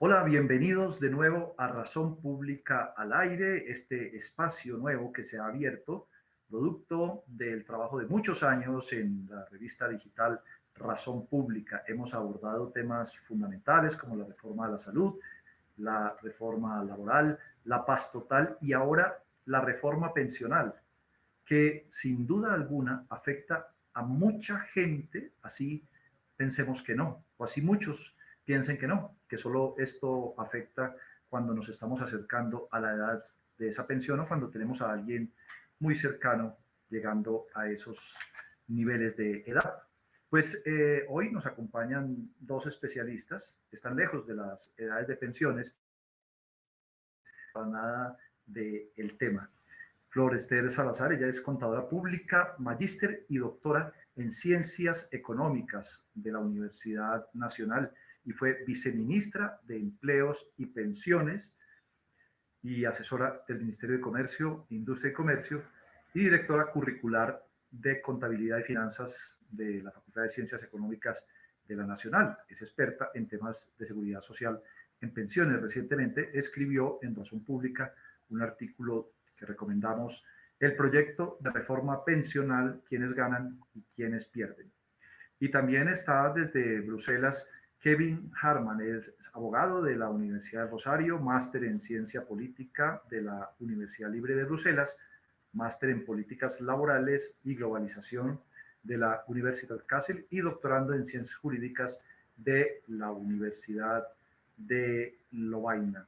Hola, bienvenidos de nuevo a Razón Pública al Aire, este espacio nuevo que se ha abierto, producto del trabajo de muchos años en la revista digital Razón Pública. Hemos abordado temas fundamentales como la reforma de la salud, la reforma laboral, la paz total y ahora la reforma pensional, que sin duda alguna afecta a mucha gente, así pensemos que no, o así muchos piensen que no, que solo esto afecta cuando nos estamos acercando a la edad de esa pensión o cuando tenemos a alguien muy cercano llegando a esos niveles de edad. Pues eh, hoy nos acompañan dos especialistas, están lejos de las edades de pensiones, para nada del tema. Flor Esther Salazar, ella es contadora pública, magíster y doctora en Ciencias Económicas de la Universidad Nacional y fue viceministra de Empleos y Pensiones y asesora del Ministerio de Comercio, Industria y Comercio y directora curricular de Contabilidad y Finanzas de la Facultad de Ciencias Económicas de la Nacional. Es experta en temas de seguridad social en pensiones. Recientemente escribió en Razón Pública un artículo que recomendamos, el proyecto de reforma pensional, quienes ganan y quienes pierden. Y también está desde Bruselas Kevin Harman es abogado de la Universidad de Rosario, máster en Ciencia Política de la Universidad Libre de Bruselas, máster en Políticas Laborales y Globalización de la Universidad Kassel y doctorando en Ciencias Jurídicas de la Universidad de Lovaina.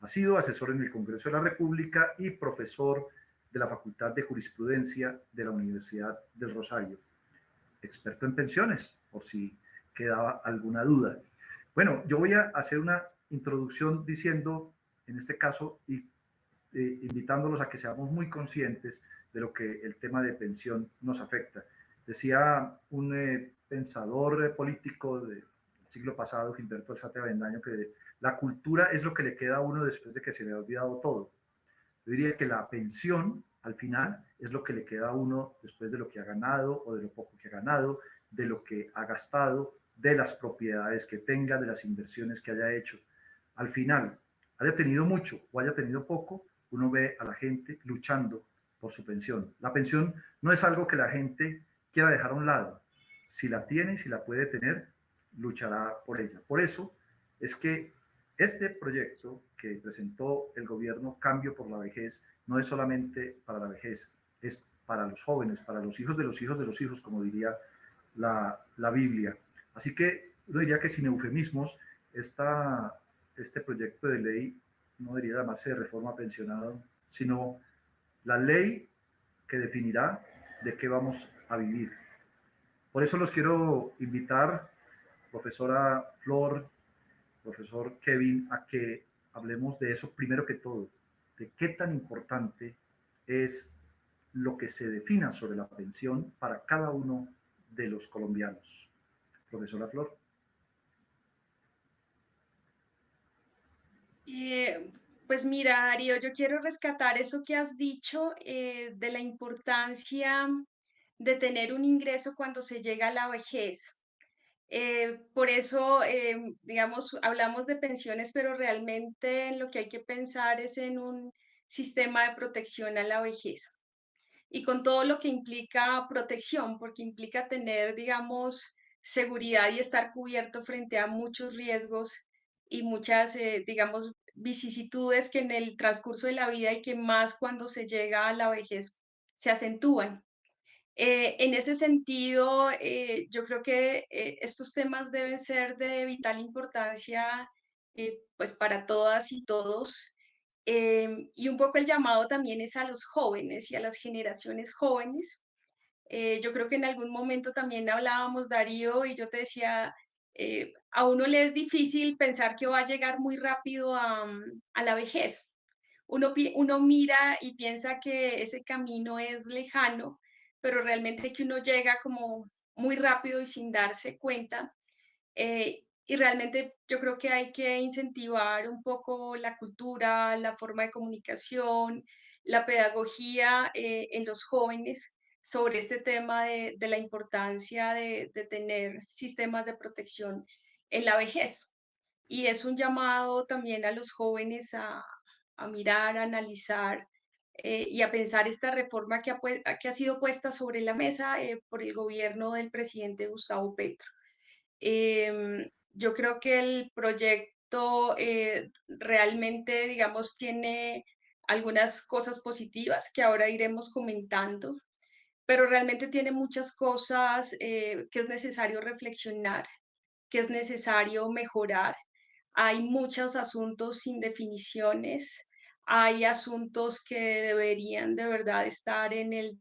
Ha sido asesor en el Congreso de la República y profesor de la Facultad de Jurisprudencia de la Universidad del Rosario. Experto en pensiones, por si quedaba alguna duda. Bueno, yo voy a hacer una introducción diciendo, en este caso, y eh, invitándolos a que seamos muy conscientes de lo que el tema de pensión nos afecta. Decía un eh, pensador eh, político del siglo pasado, Gilberto Alzate Avendaño, que la cultura es lo que le queda a uno después de que se le ha olvidado todo. Yo diría que la pensión, al final, es lo que le queda a uno después de lo que ha ganado o de lo poco que ha ganado, de lo que ha gastado de las propiedades que tenga, de las inversiones que haya hecho. Al final, haya tenido mucho o haya tenido poco, uno ve a la gente luchando por su pensión. La pensión no es algo que la gente quiera dejar a un lado. Si la tiene si la puede tener, luchará por ella. Por eso es que este proyecto que presentó el gobierno Cambio por la Vejez no es solamente para la vejez, es para los jóvenes, para los hijos de los hijos de los hijos, como diría la, la Biblia. Así que yo diría que sin eufemismos, este proyecto de ley no debería llamarse de reforma pensionada, sino la ley que definirá de qué vamos a vivir. Por eso los quiero invitar, profesora Flor, profesor Kevin, a que hablemos de eso primero que todo, de qué tan importante es lo que se defina sobre la pensión para cada uno de los colombianos. Profesora Flor. Eh, pues mira, Darío, yo quiero rescatar eso que has dicho eh, de la importancia de tener un ingreso cuando se llega a la vejez. Eh, por eso, digamos, hablamos de pensiones, pero realmente lo que hay que pensar es en un sistema de protección a la vejez. Y con todo lo que implica protección, porque implica tener, digamos, seguridad y estar cubierto frente a muchos riesgos y muchas, eh, digamos, vicisitudes que en el transcurso de la vida y que más cuando se llega a la vejez se acentúan. Eh, en ese sentido, eh, yo creo que estos temas deben ser de vital importancia pues para todas y todos. y un poco el llamado también es a los jóvenes y a las generaciones jóvenes eh, yo creo que en algún momento también hablábamos, Darío, y yo te decía, eh, a uno le es difícil pensar que va a llegar muy rápido a, mm, la vejez. Uno, uno mira y piensa que ese camino es lejano, pero realmente que uno llega como muy rápido y sin darse cuenta. Eh, y realmente yo creo que hay que incentivar un poco la cultura, la forma de comunicación, la pedagogía en los jóvenes sobre este tema de, la importancia de, tener sistemas de protección en la vejez. y es un llamado también a los jóvenes a, a mirar, a analizar eh, y a pensar esta reforma que ha, que ha sido puesta sobre la mesa eh, por el gobierno del presidente Gustavo Petro. Em, yo creo que el proyecto eh, realmente, digamos, tiene algunas cosas positivas que ahora iremos comentando, pero realmente tiene muchas cosas eh, que es necesario reflexionar, que es necesario mejorar. Hay muchos asuntos sin definiciones, hay asuntos que deberían de verdad estar en el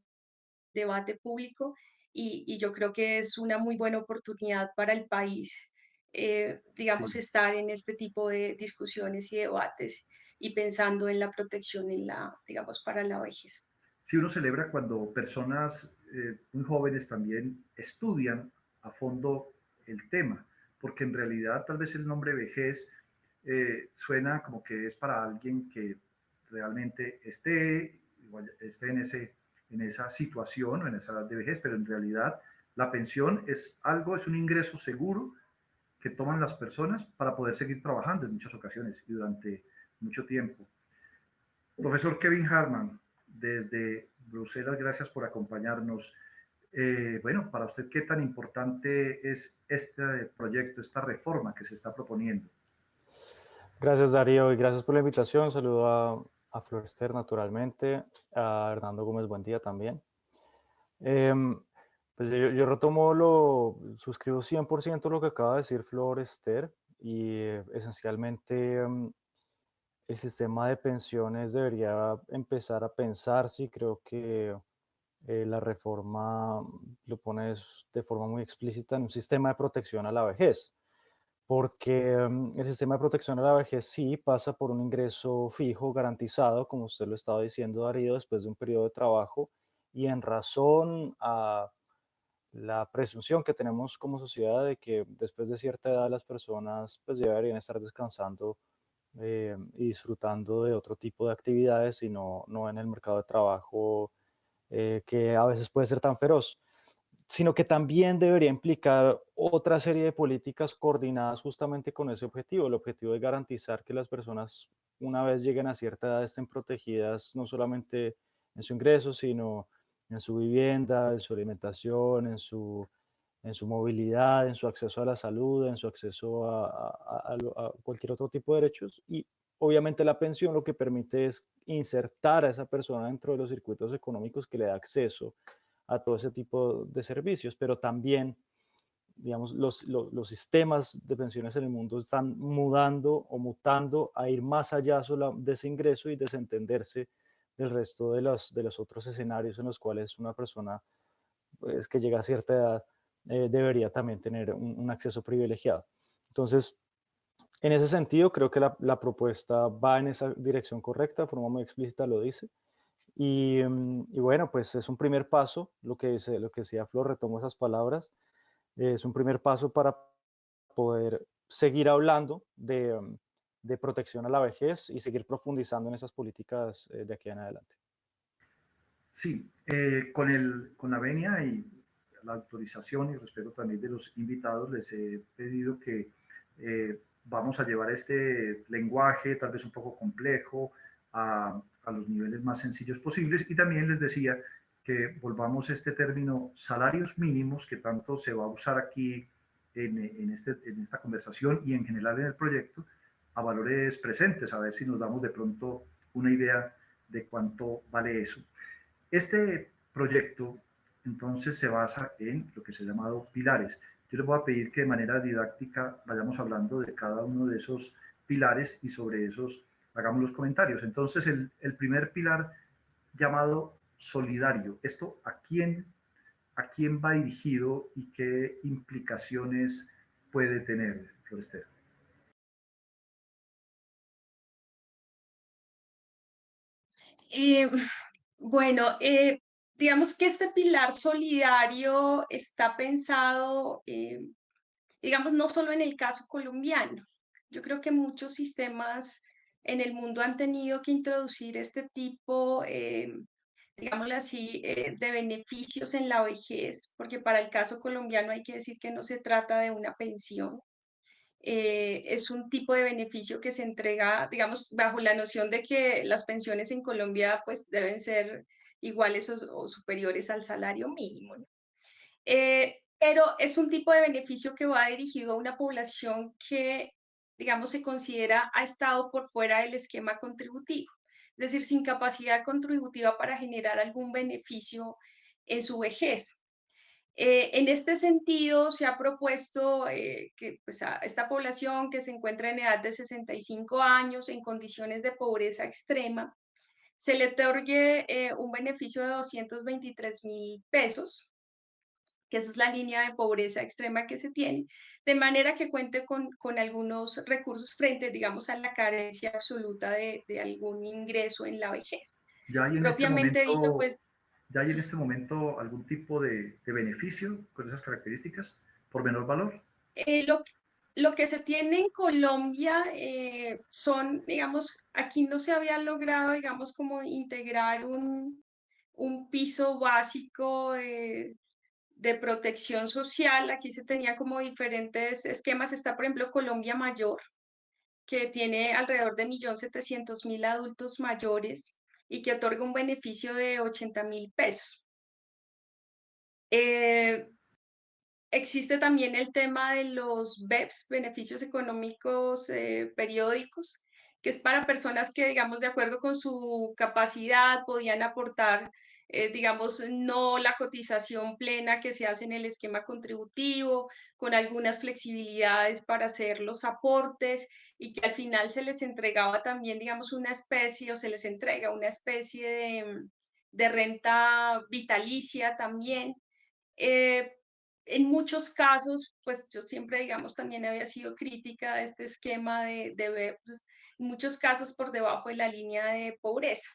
debate público y, y yo creo que es una muy buena oportunidad para el país, eh, digamos, estar en este tipo de discusiones y debates y pensando en la protección en la, digamos, para la vejez. Sí uno celebra cuando personas eh, muy jóvenes también estudian a fondo el tema, porque en realidad tal vez el nombre vejez eh, suena como que es para alguien que realmente esté, en esa situación o en esa edad de vejez, pero en realidad la pensión es algo, es un ingreso seguro que toman las personas para poder seguir trabajando en muchas ocasiones y durante mucho tiempo. Profesor Kevin Harman, desde Bruselas, gracias por acompañarnos. Eh, bueno, para usted, ¿qué tan importante es este proyecto, esta reforma que se está proponiendo? Gracias Darío y gracias por la invitación. Saludo a, a Florester naturalmente, a Hernando Gómez buen día también. Eh, pues yo, yo, retomo lo, suscribo 100% lo que acaba de decir Florester y eh, esencialmente um, el sistema de pensiones debería empezar a pensarse y creo que eh, la reforma lo pone de forma muy explícita en un sistema de protección a la vejez porque um, el sistema de protección a la vejez sí pasa por un ingreso fijo garantizado, como usted lo estaba diciendo, Darío, después de un periodo de trabajo y en razón a la presunción que tenemos como sociedad de que después de cierta edad las personas pues deberían estar descansando eh, y disfrutando de otro tipo de actividades y no, no en el mercado de trabajo eh, que a veces puede ser tan feroz sino que también debería implicar otra serie de políticas coordinadas justamente con ese objetivo, el objetivo de garantizar que las personas una vez lleguen a cierta edad estén protegidas no solamente en su ingreso, sino en su vivienda, en su alimentación, en su, en su movilidad, en su acceso a la salud, en su acceso a, a, a, cualquier otro tipo de derechos. Y obviamente la pensión lo que permite es insertar a esa persona dentro de los circuitos económicos que le da acceso a todo ese tipo de servicios, pero también, digamos, los, los, los, sistemas de pensiones en el mundo están mudando o mutando a ir más allá de ese ingreso y desentenderse del resto de los, de los otros escenarios en los cuales una persona pues, que llega a cierta edad eh, debería también tener un, acceso privilegiado. Entonces, en ese sentido, creo que la, propuesta va en esa dirección correcta, de forma muy explícita lo dice. Y, y, bueno, pues es un primer paso, lo que, dice, lo que decía Flor, retomo esas palabras, es un primer paso para poder seguir hablando de, de protección a la vejez y seguir profundizando en esas políticas eh, de aquí en adelante. Sí, eh, con, el, con la venia y la autorización y respeto también de los invitados, les he pedido que eh, vamos a llevar este lenguaje tal vez un poco complejo a, a los niveles más sencillos posibles. Y también les decía que volvamos a este término salarios mínimos que tanto se va a usar aquí en, en, este, en esta conversación y en general en el proyecto a valores presentes, a ver si nos damos de pronto una idea de cuánto vale eso. Este proyecto entonces se basa en lo que se ha llamado pilares. Yo les voy a pedir que de manera didáctica vayamos hablando de cada uno de esos pilares y sobre esos hagamos los comentarios. Entonces, el, primer pilar llamado solidario, ¿esto a quién, a quién va dirigido y qué implicaciones puede tener, Florester? Eh, bueno, eh, digamos que este pilar solidario está pensado, eh, digamos, no solo en el caso colombiano. Yo creo que muchos sistemas en el mundo han tenido que introducir este tipo, eh, digámoslo así, eh, de beneficios en la vejez, porque para el caso colombiano hay que decir que no se trata de una pensión, eh, es un tipo de beneficio que se entrega, digamos, bajo la noción de que las pensiones en Colombia pues deben ser iguales o, superiores al salario mínimo. Eh, pero es un tipo de beneficio que va dirigido a una población que, digamos, se considera ha estado por fuera del esquema contributivo, es decir, sin capacidad contributiva para generar algún beneficio en su vejez. Eh, en este sentido, se ha propuesto eh, que pues, a esta población que se encuentra en edad de 65 años, en condiciones de pobreza extrema, se le otorgue eh, un beneficio de 223 mil pesos, que esa es la línea de pobreza extrema que se tiene, de manera que cuente con, con algunos recursos frente, digamos, a la carencia absoluta de, de algún ingreso en la vejez. Ya en este Propiamente este momento... dicho, pues ¿Ya hay en este momento algún tipo de, beneficio con esas características por menor valor? Eh, lo, lo, que se tiene en Colombia eh, son, digamos, aquí no se había logrado, digamos, como integrar un, un piso básico de protección social. Aquí se tenía como diferentes esquemas. Está, por ejemplo, Colombia Mayor, que tiene alrededor de 1.700.000 adultos mayores y que otorga un beneficio de 80 mil pesos. Eh, existe también el tema de los BEPS, beneficios económicos eh, periódicos, que es para personas que, digamos, de acuerdo con su capacidad, podían aportar eh, digamos, no la cotización plena que se hace en el esquema contributivo, con algunas flexibilidades para hacer los aportes y que al final se les entregaba también, digamos, una especie o se les entrega una especie de, de renta vitalicia también. Eh, en muchos casos, pues yo siempre, digamos, también había sido crítica de este esquema de, de pues, en muchos casos por debajo de la línea de pobreza.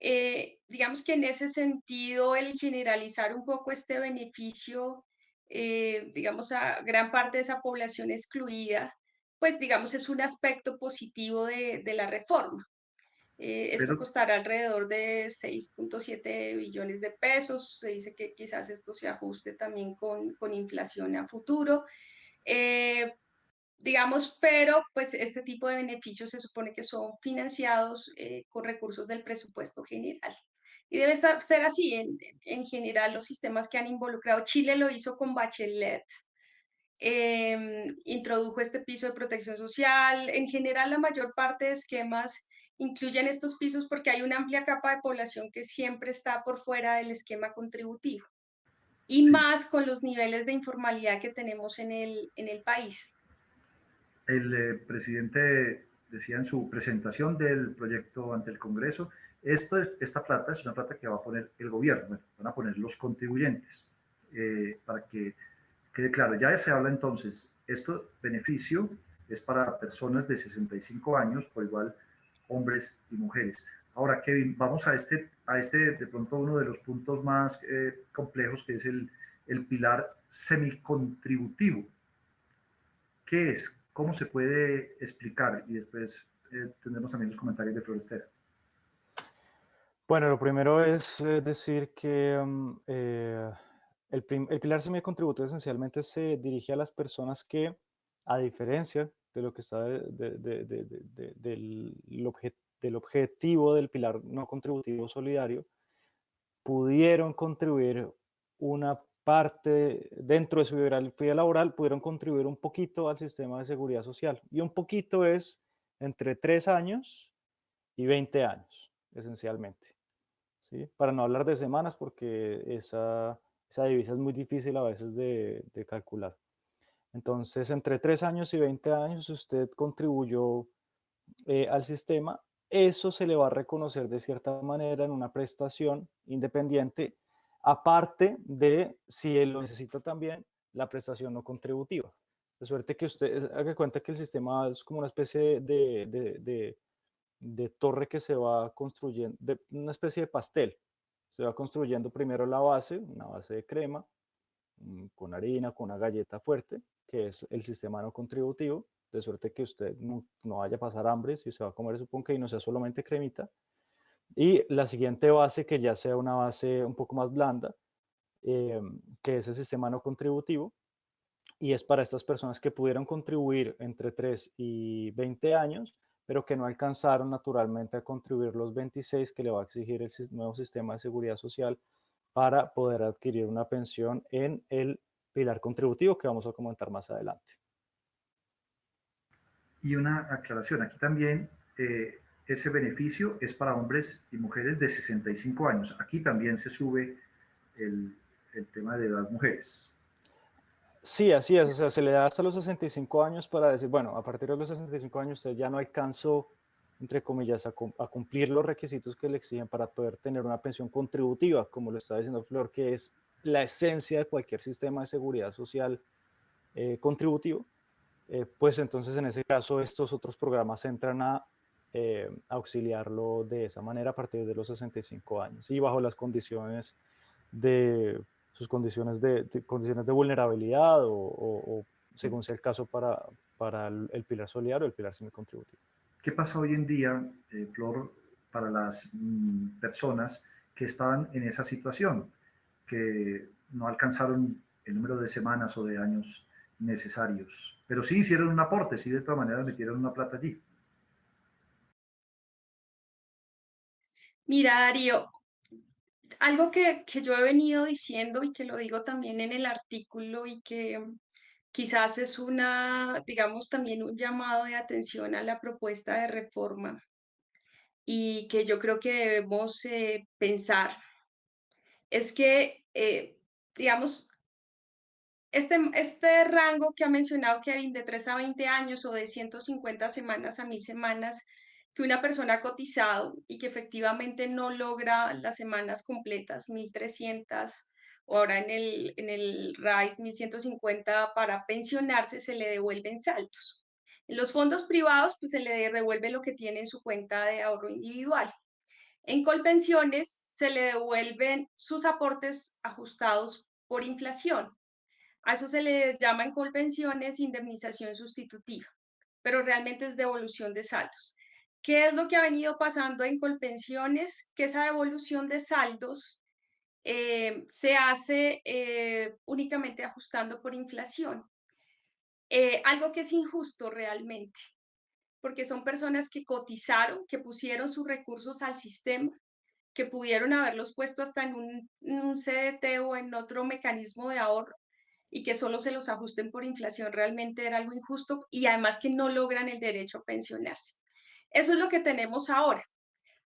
Eh, digamos que en ese sentido, el generalizar un poco este beneficio, eh, digamos, a gran parte de esa población excluida, pues digamos es un aspecto positivo de, la reforma. Eh, esto costará alrededor de 6.7 billones de pesos. Se dice que quizás esto se ajuste también con, con inflación a futuro digamos, pero pues este tipo de beneficios se supone que son financiados eh, con recursos del presupuesto general. Y debe ser así en, en, general los sistemas que han involucrado. Chile lo hizo con Bachelet, em, introdujo este piso de protección social. En general la mayor parte de esquemas incluyen estos pisos porque hay una amplia capa de población que siempre está por fuera del esquema contributivo. Y más con los niveles de informalidad que tenemos en el, en el país el eh, presidente decía en su presentación del proyecto ante el Congreso, esto, esta plata es una plata que va a poner el gobierno, van a poner los contribuyentes, eh, para que quede claro. Ya se habla entonces, este beneficio es para personas de 65 años, por igual hombres y mujeres. Ahora, Kevin, vamos a este, a este de pronto uno de los puntos más eh, complejos, que es el, el pilar semicontributivo. ¿Qué es? ¿Cómo se puede explicar? Y después eh, tendremos también los comentarios de Florestera. Bueno, lo primero es eh, decir que mm, eh, el, el, pilar semicontributivo esencialmente se dirige a las personas que, a diferencia de lo que está del, del objetivo del pilar no contributivo solidario, pudieron contribuir una parte dentro de su vida laboral pudieron contribuir un poquito al sistema de seguridad social. Y un poquito es entre 3 años y 20 años, esencialmente. ¿sí? Para no hablar de semanas, porque esa, esa divisa es muy difícil a veces de, de calcular. Entonces, entre 3 años y 20 años, usted contribuyó eh, al sistema, eso se le va a reconocer de cierta manera en una prestación independiente aparte de si él lo necesita también la prestación no contributiva. De suerte que usted haga cuenta que el sistema es como una especie de, de, torre que se va construyendo, una especie de pastel. Se va construyendo primero la base, una base de crema, mm, con harina, con una galleta fuerte, que es el sistema no contributivo, de suerte que usted no, no vaya a pasar hambre si se va a comer su ponque y no sea solamente cremita. Y la siguiente base, que ya sea una base un poco más blanda, eh, que es el sistema no contributivo, y es para estas personas que pudieron contribuir entre 3 y 20 años, pero que no alcanzaron naturalmente a contribuir los 26 que le va a exigir el nuevo sistema de seguridad social para poder adquirir una pensión en el pilar contributivo que vamos a comentar más adelante. Y una aclaración, aquí también eh, ese beneficio es para hombres y mujeres de 65 años. Aquí también se sube el, el tema de las mujeres. Sí, así es, o sea, se le da hasta los 65 años para decir, bueno, a partir de los 65 años usted ya no alcanzó, entre comillas, a, cumplir los requisitos que le exigen para poder tener una pensión contributiva, como lo está diciendo Flor, que es la esencia de cualquier sistema de seguridad social eh, contributivo, eh, pues entonces en ese caso estos otros programas entran a eh, auxiliarlo de esa manera a partir de los 65 años y bajo las condiciones de sus condiciones de, condiciones de vulnerabilidad o, según sea el caso para, para el, pilar solidario o el pilar semicontributivo. ¿Qué pasa hoy en día, eh, Flor, para las mm, personas que estaban en esa situación, que no alcanzaron el número de semanas o de años necesarios, pero sí hicieron un aporte, sí de todas maneras metieron una plata allí? Mira, Darío, algo que, yo he venido diciendo y que lo digo también en el artículo y que quizás es una, digamos, también un llamado de atención a la propuesta de reforma y que yo creo que debemos eh, pensar, es que, eh, digamos, este, este rango que ha mencionado Kevin de 3 a 20 años o de 150 semanas a 1000 semanas, que una persona ha cotizado y que efectivamente no logra las semanas completas, 1.300, o ahora en el, en el RISE 1.150 para pensionarse, se le devuelven saltos. En los fondos privados, pues se le devuelve lo que tiene en su cuenta de ahorro individual. En Colpensiones se le devuelven sus aportes ajustados por inflación. A eso se le llama en Colpensiones indemnización sustitutiva, pero realmente es devolución de saldos. ¿Qué es lo que ha venido pasando en Colpensiones? Que esa devolución de saldos eh, se hace eh, únicamente ajustando por inflación. Eh, algo que es injusto realmente, porque son personas que cotizaron, que pusieron sus recursos al sistema, que pudieron haberlos puesto hasta en un, en un CDT o en otro mecanismo de ahorro y que solo se los ajusten por inflación realmente era algo injusto y además que no logran el derecho a pensionarse. Eso es lo que tenemos ahora.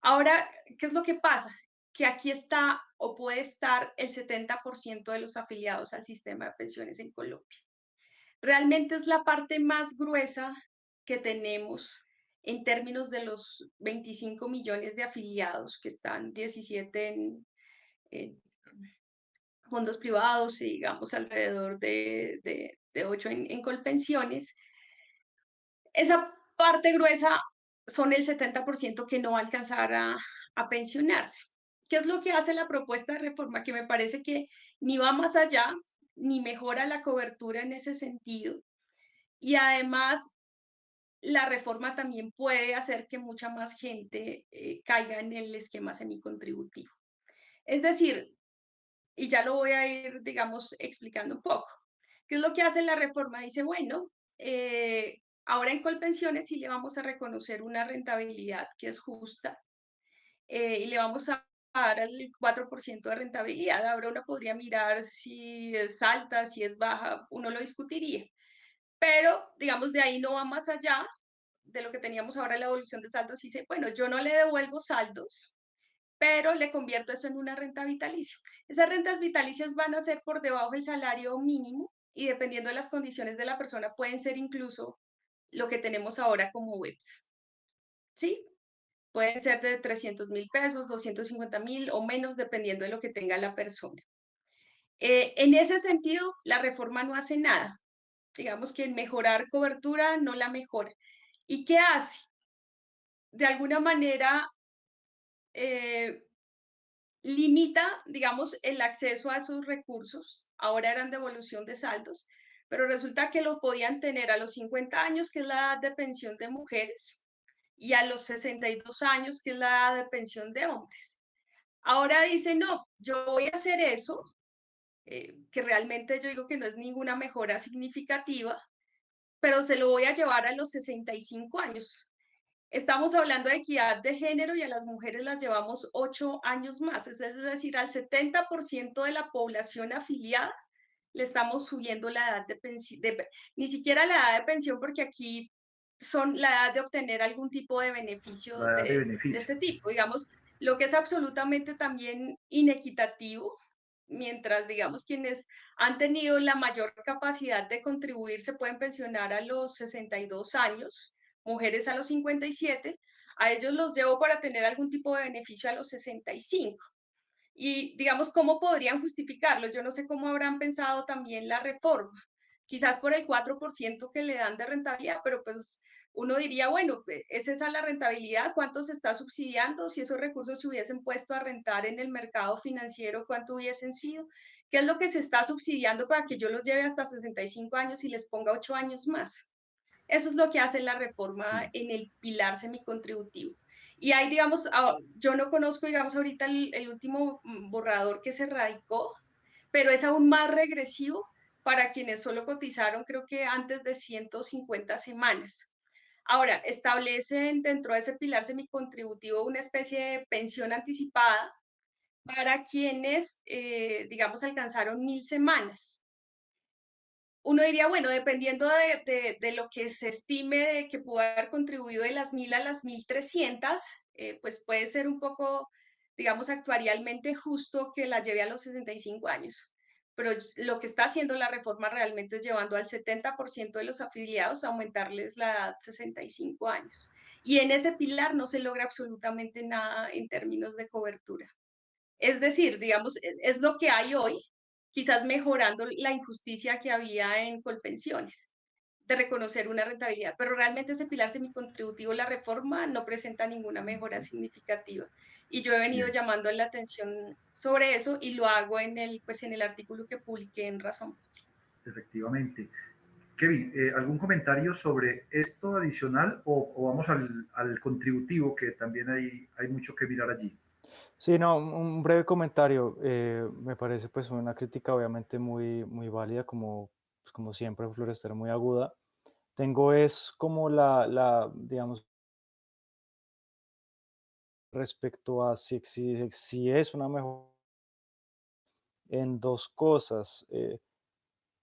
Ahora, ¿qué es lo que pasa? Que aquí está o puede estar el 70% de los afiliados al sistema de pensiones en Colombia. Realmente es la parte más gruesa que tenemos en términos de los 25 millones de afiliados que están 17 en, fondos privados y digamos alrededor de, de, 8 en, en colpensiones. Esa parte gruesa son el 70% que no va a alcanzar a, a pensionarse. ¿Qué es lo que hace la propuesta de reforma? Que me parece que ni va más allá, ni mejora la cobertura en ese sentido. Y además, la reforma también puede hacer que mucha más gente eh, caiga en el esquema semicontributivo. Es decir, y ya lo voy a ir, digamos, explicando un poco. ¿Qué es lo que hace la reforma? Dice, bueno, eh, Ahora en Colpensiones sí le vamos a reconocer una rentabilidad que es justa eh, y le vamos a dar el 4% de rentabilidad. Ahora uno podría mirar si es alta, si es baja, uno lo discutiría. Pero, digamos, de ahí no va más allá de lo que teníamos ahora en la evolución de saldos. Dice, bueno, yo no le devuelvo saldos, pero le convierto eso en una renta vitalicia. Esas rentas vitalicias van a ser por debajo del salario mínimo y dependiendo de las condiciones de la persona pueden ser incluso lo que tenemos ahora como webs. ¿Sí? Pueden ser de 300 mil pesos, 250 mil o menos, dependiendo de lo que tenga la persona. Eh, en ese sentido, la reforma no hace nada. Digamos que en mejorar cobertura no la mejora. ¿Y qué hace? De alguna manera, eh, limita, digamos, el acceso a esos recursos. Ahora eran devolución de saldos, pero resulta que lo podían tener a los 50 años, que es la edad de pensión de mujeres, y a los 62 años, que es la edad de pensión de hombres. Ahora dice, no, yo voy a hacer eso, eh, que realmente yo digo que no es ninguna mejora significativa, pero se lo voy a llevar a los 65 años. Estamos hablando de equidad de género y a las mujeres las llevamos ocho años más, es decir, al 70% de la población afiliada le estamos subiendo la edad de pensión, ni siquiera la edad de pensión, porque aquí son la edad de obtener algún tipo de beneficio de, este tipo, digamos, lo que es absolutamente también inequitativo, mientras, digamos, quienes han tenido la mayor capacidad de contribuir se pueden pensionar a los 62 años, mujeres a los 57, a ellos los llevo para tener algún tipo de beneficio a los 65. Y digamos, ¿cómo podrían justificarlo? Yo no sé cómo habrán pensado también la reforma, quizás por el 4% que le dan de rentabilidad, pero pues uno diría, bueno, ¿es esa la rentabilidad? ¿Cuánto se está subsidiando? Si esos recursos se hubiesen puesto a rentar en el mercado financiero, ¿cuánto hubiesen sido? ¿Qué es lo que se está subsidiando para que yo los lleve hasta 65 años y les ponga 8 años más? Eso es lo que hace la reforma en el pilar semicontributivo. Y ahí, digamos, ah, yo no conozco, digamos, ahorita el, último mm, borrador que se radicó, pero es aún más regresivo para quienes solo cotizaron, creo que antes de 150 semanas. Ahora, establecen dentro de ese pilar semicontributivo una especie de pensión anticipada para quienes, eh, digamos, alcanzaron mil semanas uno diría, bueno, dependiendo de, de, lo que se estime de que pudo haber contribuido de las mil a las mil trescientas, eh, pues puede ser un poco, digamos, actuarialmente justo que la lleve a los 65 años. Pero lo que está haciendo la reforma realmente es llevando al 70% de los afiliados a aumentarles la edad 65 años. Y en ese pilar no se logra absolutamente nada en términos de cobertura. Es decir, digamos, e, es lo que hay hoy, quizás mejorando la injusticia que había en Colpensiones de reconocer una rentabilidad, pero realmente ese pilar semicontributivo, la reforma, no presenta ninguna mejora significativa. Y yo he venido llamando la atención sobre eso y lo hago en el, pues, en el artículo que publiqué en Razón. Efectivamente. Kevin, eh, ¿algún comentario sobre esto adicional o, vamos al, al, contributivo, que también hay, hay mucho que mirar allí? Sí, no, un breve comentario. Eh, me parece pues una crítica obviamente muy, muy válida, como, pues, como siempre, Florescer muy aguda. Tengo es como la, la digamos, respecto a si, si, si es una mejor en dos cosas. Eh,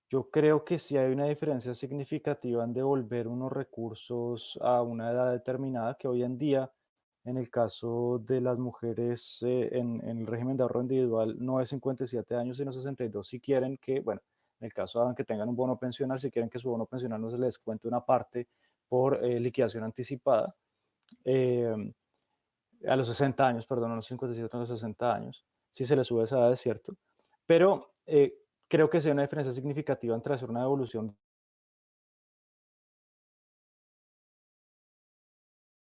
yo creo que si hay una diferencia significativa en devolver unos recursos a una edad determinada, que hoy en día en el caso de las mujeres eh, en, el régimen de ahorro individual no es 57 años, sino 62. Si quieren que, bueno, en el caso de que tengan un bono pensional, si quieren que su bono pensional no se les cuente una parte por eh, liquidación anticipada, eh, a los 60 años, perdón, a los 57, a los 60 años, si se les sube esa edad, es cierto. Pero creo que sea una diferencia significativa entre hacer una devolución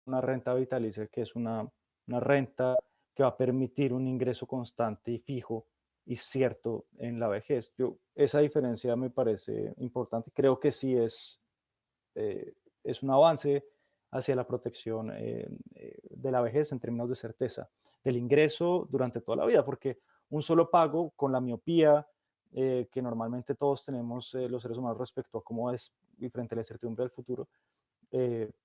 una renta vitalicia, que es una, una renta que va a permitir un ingreso constante y fijo y cierto en la vejez. Yo, esa diferencia me parece importante. Creo que sí es, eh, es un avance hacia la protección eh, eh, de la vejez en términos de certeza del ingreso durante toda la vida, porque un solo pago con la miopía que normalmente todos tenemos los seres humanos respecto a cómo es y frente a la incertidumbre del futuro,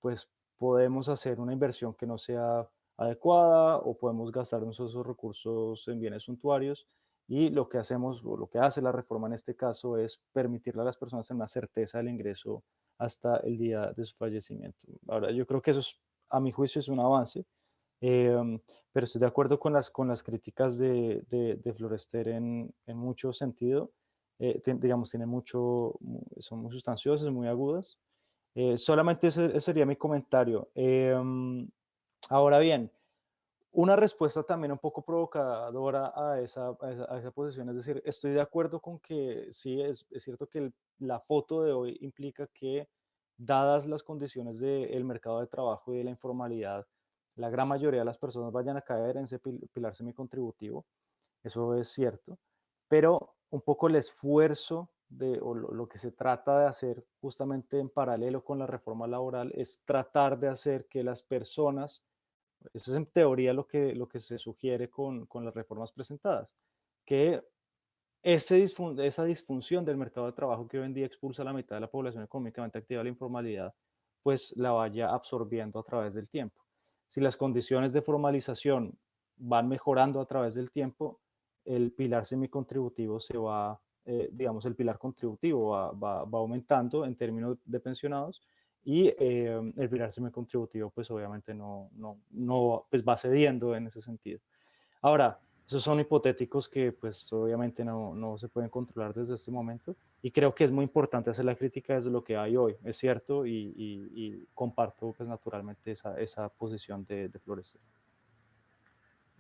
pues podemos hacer una inversión que no sea adecuada o podemos gastar esos recursos en bienes suntuarios y lo que hacemos o lo que hace la reforma en este caso es permitirle a las personas tener una certeza del ingreso hasta el día de su fallecimiento. Ahora, yo creo que eso es, a mi juicio es un avance, em, pero estoy de acuerdo con las, con las críticas de, de, Florester en, en, mucho sentido. Eh, digamos, tiene mucho, son muy sustanciosas, muy agudas, eh, solamente ese, sería mi comentario. Em, ahora bien, una respuesta también un poco provocadora a esa, a esa, posición, es decir, estoy de acuerdo con que sí, es, cierto que la foto de hoy implica que, dadas las condiciones del mercado de trabajo y de la informalidad, la gran mayoría de las personas vayan a caer en ese pilar semicontributivo, eso es cierto, pero un poco el esfuerzo de, lo, que se trata de hacer justamente en paralelo con la reforma laboral es tratar de hacer que las personas, eso es en teoría lo que, lo que se sugiere con, con las reformas presentadas, que esa disfunción del mercado de trabajo que hoy en día expulsa a la mitad de la población económicamente activa a la informalidad, pues la vaya absorbiendo a través del tiempo. Si las condiciones de formalización van mejorando a través del tiempo, el pilar semicontributivo se va, eh, digamos, el pilar contributivo va, va, aumentando en términos de pensionados y eh, el pilar semicontributivo pues obviamente no, no, no pues va cediendo en ese sentido. Ahora, esos son hipotéticos que pues obviamente no, no, se pueden controlar desde este momento y creo que es muy importante hacer la crítica desde lo que hay hoy, es cierto, y, y, comparto pues naturalmente esa, esa posición de, de Florestel.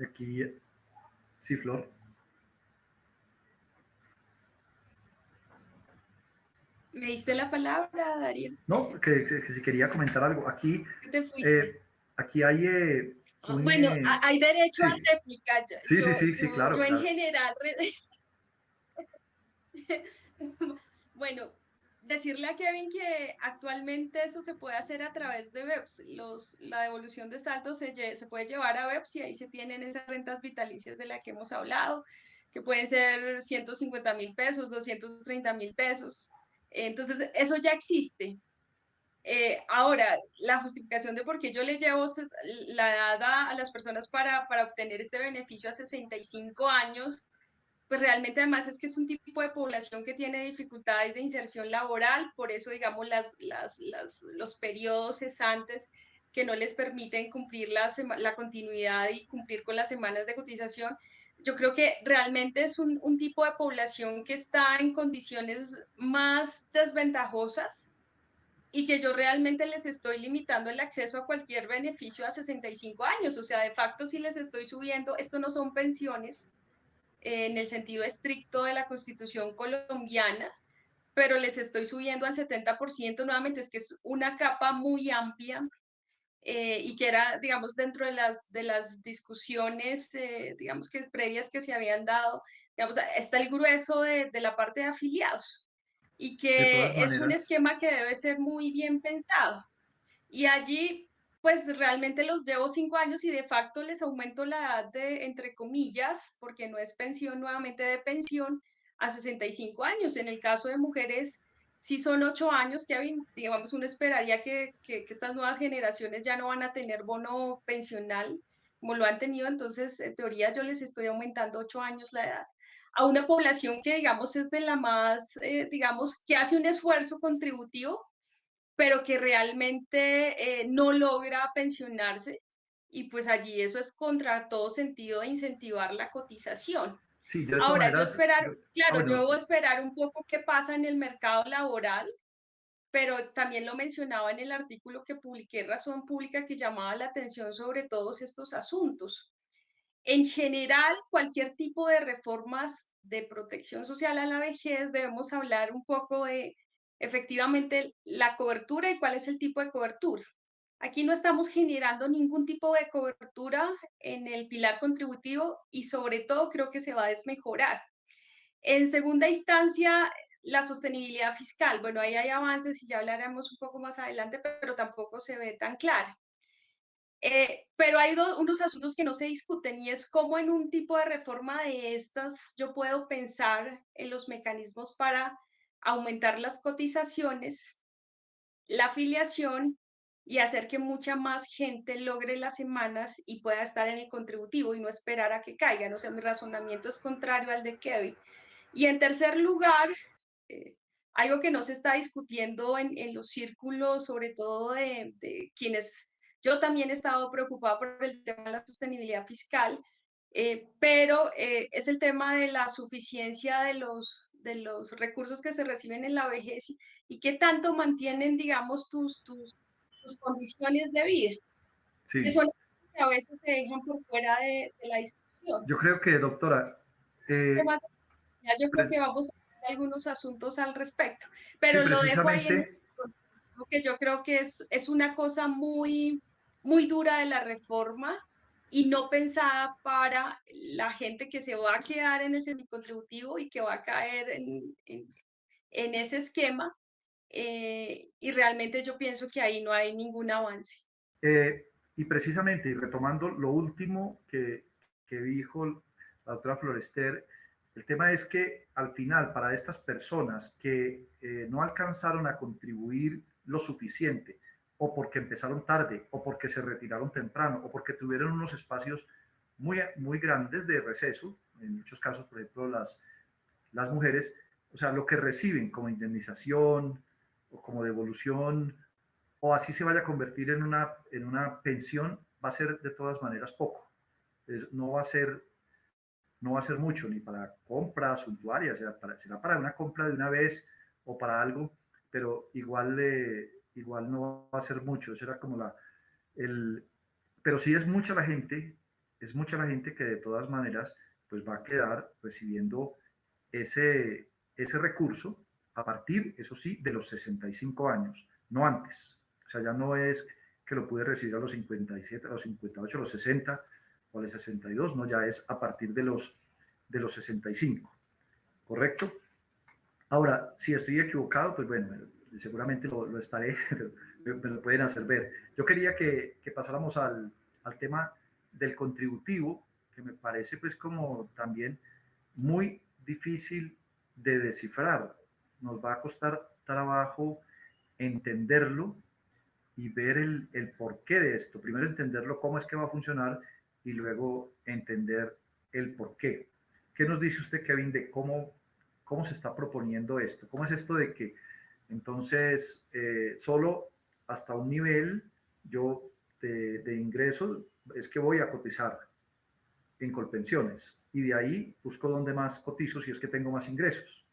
Aquí, sí, Flor. ¿Me diste la palabra, Darío? No, que, si quería comentar algo. Aquí, eh, aquí hay... Eh, ah, bueno, eh, hay derecho a réplica. Sí, sí, sí, sí, claro. Yo en general... bueno, decirle a Kevin que actualmente eso se puede hacer a través de webs. Los, la devolución de saldos se, se puede llevar a webs y ahí se tienen esas rentas vitalicias de las que hemos hablado, que pueden ser 150 mil pesos, 230 mil pesos. Entonces, eso ya existe. Eh, ahora, la justificación de por qué yo le llevo la edad a las personas para, para obtener este beneficio a 65 años, pues realmente además es que es un tipo de población que tiene dificultades de inserción laboral, por eso digamos las, las, los periodos cesantes que no les permiten cumplir la, la continuidad y cumplir con las semanas de cotización, yo creo que realmente es un, un, tipo de población que está en condiciones más desventajosas y que yo realmente les estoy limitando el acceso a cualquier beneficio a 65 años. O sea, de facto, si les estoy subiendo, esto no son pensiones eh, en el sentido estricto de la constitución colombiana, pero les estoy subiendo al 70%. Nuevamente, es que es una capa muy amplia eh, y que era, digamos, dentro de las, de las discusiones, eh, digamos, que previas que se habían dado, digamos, está el grueso de, de la parte de afiliados y que es un esquema que debe ser muy bien pensado. Y allí, pues realmente los llevo cinco años y de facto les aumento la edad de, entre comillas, porque no es pensión nuevamente de pensión, a 65 años. En el caso de mujeres, si son ocho años, Kevin, digamos, uno esperaría que, que, estas nuevas generaciones ya no van a tener bono pensional como lo han tenido, entonces en teoría yo les estoy aumentando ocho años la edad a una población que digamos es de la más, eh, digamos, que hace un esfuerzo contributivo, pero que realmente eh, no logra pensionarse y pues allí eso es contra todo sentido de incentivar la cotización. Ahora, yo esperar, claro, yo debo esperar un poco qué pasa en el mercado laboral, pero también lo mencionaba en el artículo que publiqué Razón Pública que llamaba la atención sobre todos estos asuntos. En general, cualquier tipo de reformas de protección social a la vejez, debemos hablar un poco de efectivamente la cobertura y cuál es el tipo de cobertura. Aquí no estamos generando ningún tipo de cobertura en el pilar contributivo y sobre todo creo que se va a desmejorar. En segunda instancia, la sostenibilidad fiscal. Bueno, ahí hay avances y ya hablaremos un poco más adelante, pero tampoco se ve tan clara. Eh, pero hay unos asuntos que no se discuten y es cómo en un tipo de reforma de estas yo puedo pensar en los mecanismos para aumentar las cotizaciones, la afiliación y hacer que mucha más gente logre las semanas y pueda estar en el contributivo y no esperar a que caigan. O sea, mi razonamiento es contrario al de Kevin. Y en tercer lugar, eh, algo que no se está discutiendo en, en los círculos, sobre todo de, de, quienes, yo también he estado preocupada por el tema de la sostenibilidad fiscal, eh, pero eh, es el tema de la suficiencia de los, de los recursos que se reciben en la vejez y, y qué tanto mantienen, digamos, tus, tus condiciones de vida. Sí. Que son que a veces se dejan por fuera de, la discusión. Yo creo que, doctora... Eh, yo creo que vamos a ver algunos asuntos al respecto, pero lo dejo ahí en que yo creo que es, es una cosa muy, muy dura de la reforma y no pensada para la gente que se va a quedar en el semicontributivo y que va a caer en, en, en ese esquema eh, y realmente yo pienso que ahí no hay ningún avance. Eh, y precisamente, y retomando lo último que, que dijo la doctora Florester, El tema es que al final, para estas personas que eh, no alcanzaron a contribuir lo suficiente, o porque empezaron tarde, o porque se retiraron temprano, o porque tuvieron unos espacios muy, muy grandes de receso, en muchos casos, por ejemplo, las, las mujeres, o sea, lo que reciben como indemnización o como devolución, o así se vaya a convertir en una, en una pensión, va a ser de todas maneras poco. no va a ser no va a ser mucho ni para compras suntuarias, sea, para, será para una compra de una vez o para algo, pero igual, igual no va a ser mucho, será como la, el, pero sí es mucha la gente, es mucha la gente que de todas maneras pues va a quedar recibiendo ese, ese recurso a partir, eso sí, de los 65 años, no antes. O sea, ya no es que lo pude recibir a los 57, a los 58, a los 60, o el 62, ¿no? Ya es a partir de los, de los 65, ¿correcto? Ahora, si estoy equivocado, pues bueno, seguramente lo, estaré, me, lo pueden hacer ver. Yo quería que, que pasáramos al, al, tema del contributivo, que me parece pues como también muy difícil de descifrar. Nos va a costar trabajo entenderlo y ver el, porqué de esto. Primero entenderlo, cómo es que va a funcionar y luego entender el por qué. ¿Qué nos dice usted, Kevin, de cómo, cómo se está proponiendo esto? ¿Cómo es esto de que entonces eh, solo hasta un nivel yo de, de ingresos es que voy a cotizar en Colpensiones y de ahí busco dónde más cotizo si es que tengo más ingresos?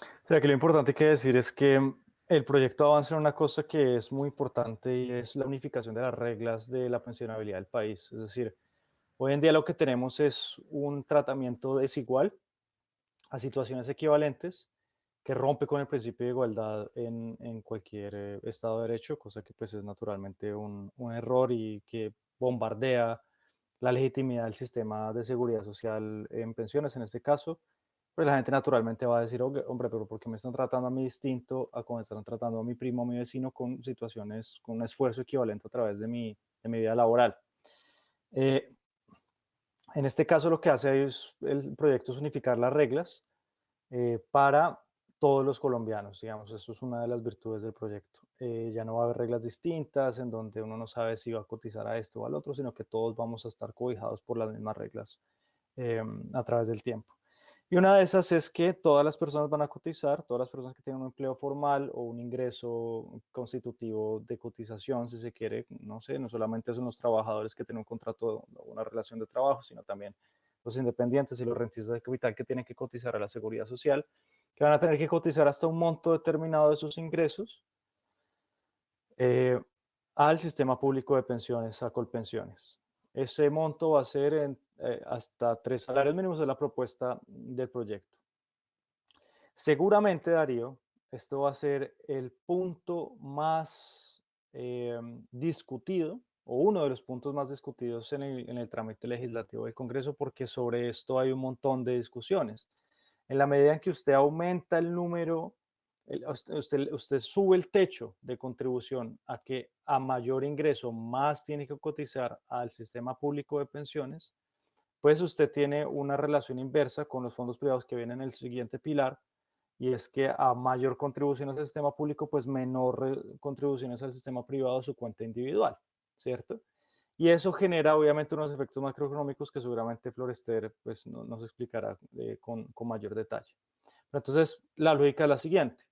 O sea, que lo importante que decir es que el proyecto avanza en una cosa que es muy importante y es la unificación de las reglas de la pensionabilidad del país. Es decir, hoy en día lo que tenemos es un tratamiento desigual a situaciones equivalentes que rompe con el principio de igualdad en, en cualquier eh, Estado de Derecho, cosa que pues es naturalmente un, un error y que bombardea la legitimidad del sistema de seguridad social en pensiones en este caso, pues la gente naturalmente va a decir, hombre, pero ¿por qué me están tratando a mí distinto a como están tratando a mi primo, a mi vecino, con situaciones, con un esfuerzo equivalente a través de mi, de mi vida laboral? Eh, en este caso lo que hace es, el proyecto es unificar las reglas eh, para todos los colombianos, digamos, eso es una de las virtudes del proyecto. Eh, ya no va a haber reglas distintas en donde uno no sabe si va a cotizar a esto o al otro, sino que todos vamos a estar cobijados por las mismas reglas a través del tiempo. Y una de esas es que todas las personas van a cotizar, todas las personas que tienen un empleo formal o un ingreso constitutivo de cotización, si se quiere, no sé, no solamente son los trabajadores que tienen un contrato o una relación de trabajo, sino también los independientes y los rentistas de capital que tienen que cotizar a la seguridad social, que van a tener que cotizar hasta un monto determinado de sus ingresos eh, al sistema público de pensiones, a Colpensiones. Ese monto va a ser en eh, hasta tres salarios mínimos de la propuesta del proyecto. Seguramente, Darío, esto va a ser el punto más em, discutido o uno de los puntos más discutidos en el, en el trámite legislativo del Congreso porque sobre esto hay un montón de discusiones. En la medida en que usted aumenta el número usted, usted, sube el techo de contribución a que a mayor ingreso más tiene que cotizar al sistema público de pensiones, pues usted tiene una relación inversa con los fondos privados que vienen en el siguiente pilar, y es que a mayor contribución al sistema público, pues menor contribuciones al sistema privado a su cuenta individual, ¿cierto? Y eso genera obviamente unos efectos macroeconómicos que seguramente Florester pues, nos explicará eh, con, con, mayor detalle. entonces, la lógica es la siguiente.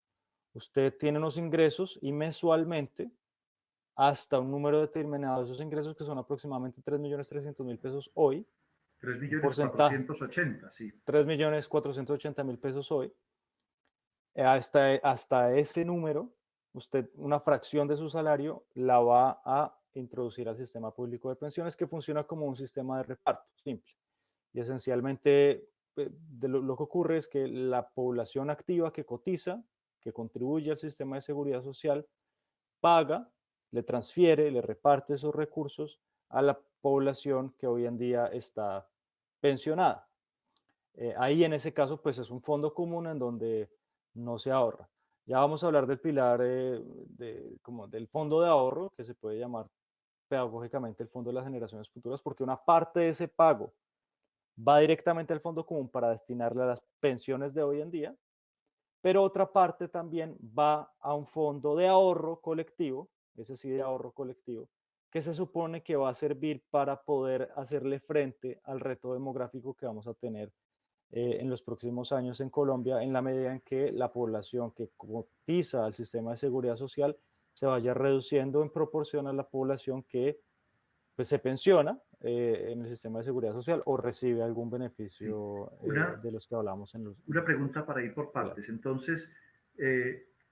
Usted tiene unos ingresos y mensualmente hasta un número determinado de esos ingresos que son aproximadamente 3.300.000 pesos hoy, 3 millones 480, sí. 3 millones 480 mil pesos hoy. Eh, hasta, hasta ese número, usted una fracción de su salario la va a introducir al sistema público de pensiones que funciona como un sistema de reparto simple. Y esencialmente eh, lo, que ocurre es que la población activa que cotiza, que contribuye al sistema de seguridad social, paga, le transfiere, le reparte esos recursos a la población que hoy en día está pensionada. Eh, ahí en ese caso pues es un fondo común en donde no se ahorra. Ya vamos a hablar del pilar eh, de, como del fondo de ahorro, que se puede llamar pedagógicamente el fondo de las generaciones futuras, porque una parte de ese pago va directamente al fondo común para destinarle a las pensiones de hoy en día, pero otra parte también va a un fondo de ahorro colectivo, ese sí de ahorro colectivo, que se supone que va a servir para poder hacerle frente al reto demográfico que vamos a tener eh, en los próximos años en Colombia, en la medida en que la población que cotiza al sistema de seguridad social se vaya reduciendo en proporción a la población que pues, se pensiona eh, en el sistema de seguridad social o recibe algún beneficio eh, de los que hablamos en los... Una pregunta para ir por partes. Entonces,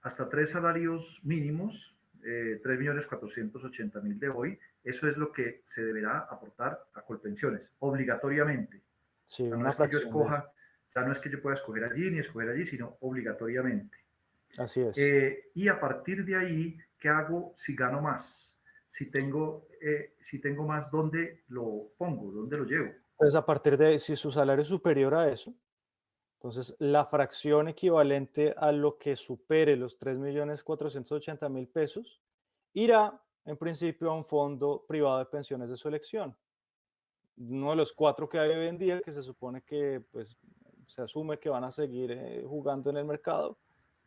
hasta tres salarios mínimos, eh, 3.480.000 de hoy, eso es lo que se deberá aportar a Colpensiones, obligatoriamente. Sí, no es que yo escoja, ya no es que yo pueda escoger allí ni escoger allí, sino obligatoriamente. Así es. Eh, y a partir de ahí, ¿qué hago si gano más? Si tengo, eh, si tengo más, ¿dónde lo pongo? ¿Dónde lo llevo? Pues a partir de, si su salario es superior a eso, entonces la fracción equivalente a lo que supere los 3.480.000 pesos irá en principio a un fondo privado de pensiones de su elección. Uno de los cuatro que hay hoy en día que se supone que pues, se asume que van a seguir eh, jugando en el mercado,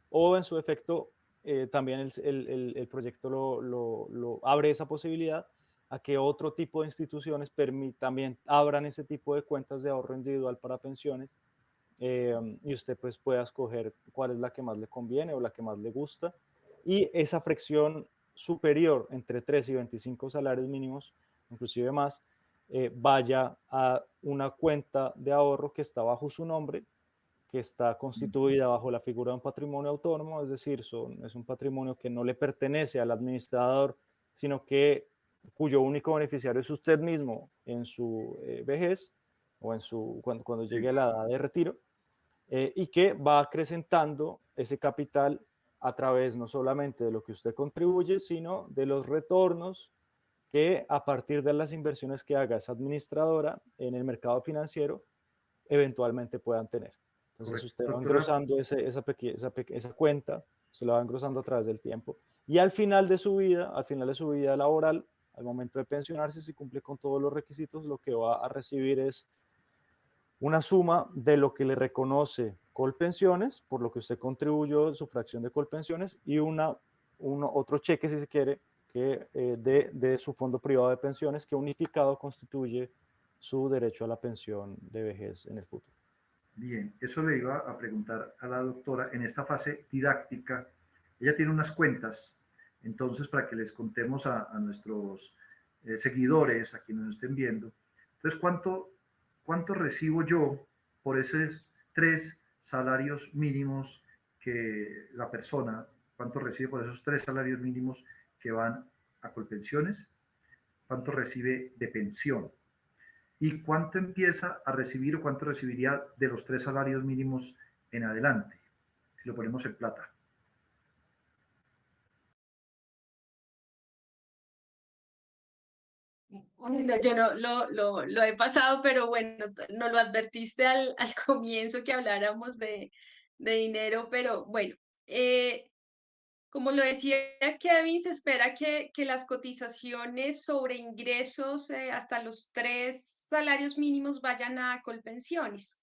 o en su efecto eh, también el, el, el proyecto lo, lo, lo, abre esa posibilidad a que otro tipo de instituciones también abran ese tipo de cuentas de ahorro individual para pensiones eh, y usted pues pueda escoger cuál es la que más le conviene o la que más le gusta. Y esa fracción superior entre 3 y 25 salarios mínimos, inclusive más, eh, vaya a una cuenta de ahorro que está bajo su nombre, que está constituida bajo la figura de un patrimonio autónomo, es decir, son, es un patrimonio que no le pertenece al administrador, sino que cuyo único beneficiario es usted mismo en su eh, vejez o en su, cuando, cuando llegue a la edad de retiro, eh, y que va acrecentando ese capital a través no solamente de lo que usted contribuye, sino de los retornos que a partir de las inversiones que haga esa administradora en el mercado financiero, eventualmente puedan tener. Entonces usted va engrosando ese, esa, esa, esa, cuenta, se la va engrosando a través del tiempo. Y al final de su vida, al final de su vida laboral, al momento de pensionarse, si cumple con todos los requisitos, lo que va a recibir es una suma de lo que le reconoce Colpensiones, por lo que usted contribuyó su fracción de Colpensiones, y una, uno, otro cheque, si se quiere, que, eh, de, de, su fondo privado de pensiones que unificado constituye su derecho a la pensión de vejez en el futuro. Bien, eso le iba a preguntar a la doctora en esta fase didáctica. Ella tiene unas cuentas, entonces para que les contemos a, a nuestros eh, seguidores, a quienes nos estén viendo. Entonces, ¿cuánto, ¿cuánto recibo yo por esos tres salarios mínimos que la persona, cuánto recibe por esos tres salarios mínimos que van a Colpensiones, cuánto recibe de pensión y cuánto empieza a recibir o cuánto recibiría de los tres salarios mínimos en adelante, si lo ponemos en plata. Yo no lo, lo, he pasado, pero bueno, no lo advertiste al, al comienzo que habláramos de, de dinero, pero bueno, eh, como lo decía Kevin, se espera que, que las cotizaciones sobre ingresos eh, hasta los tres salarios mínimos vayan a colpensiones.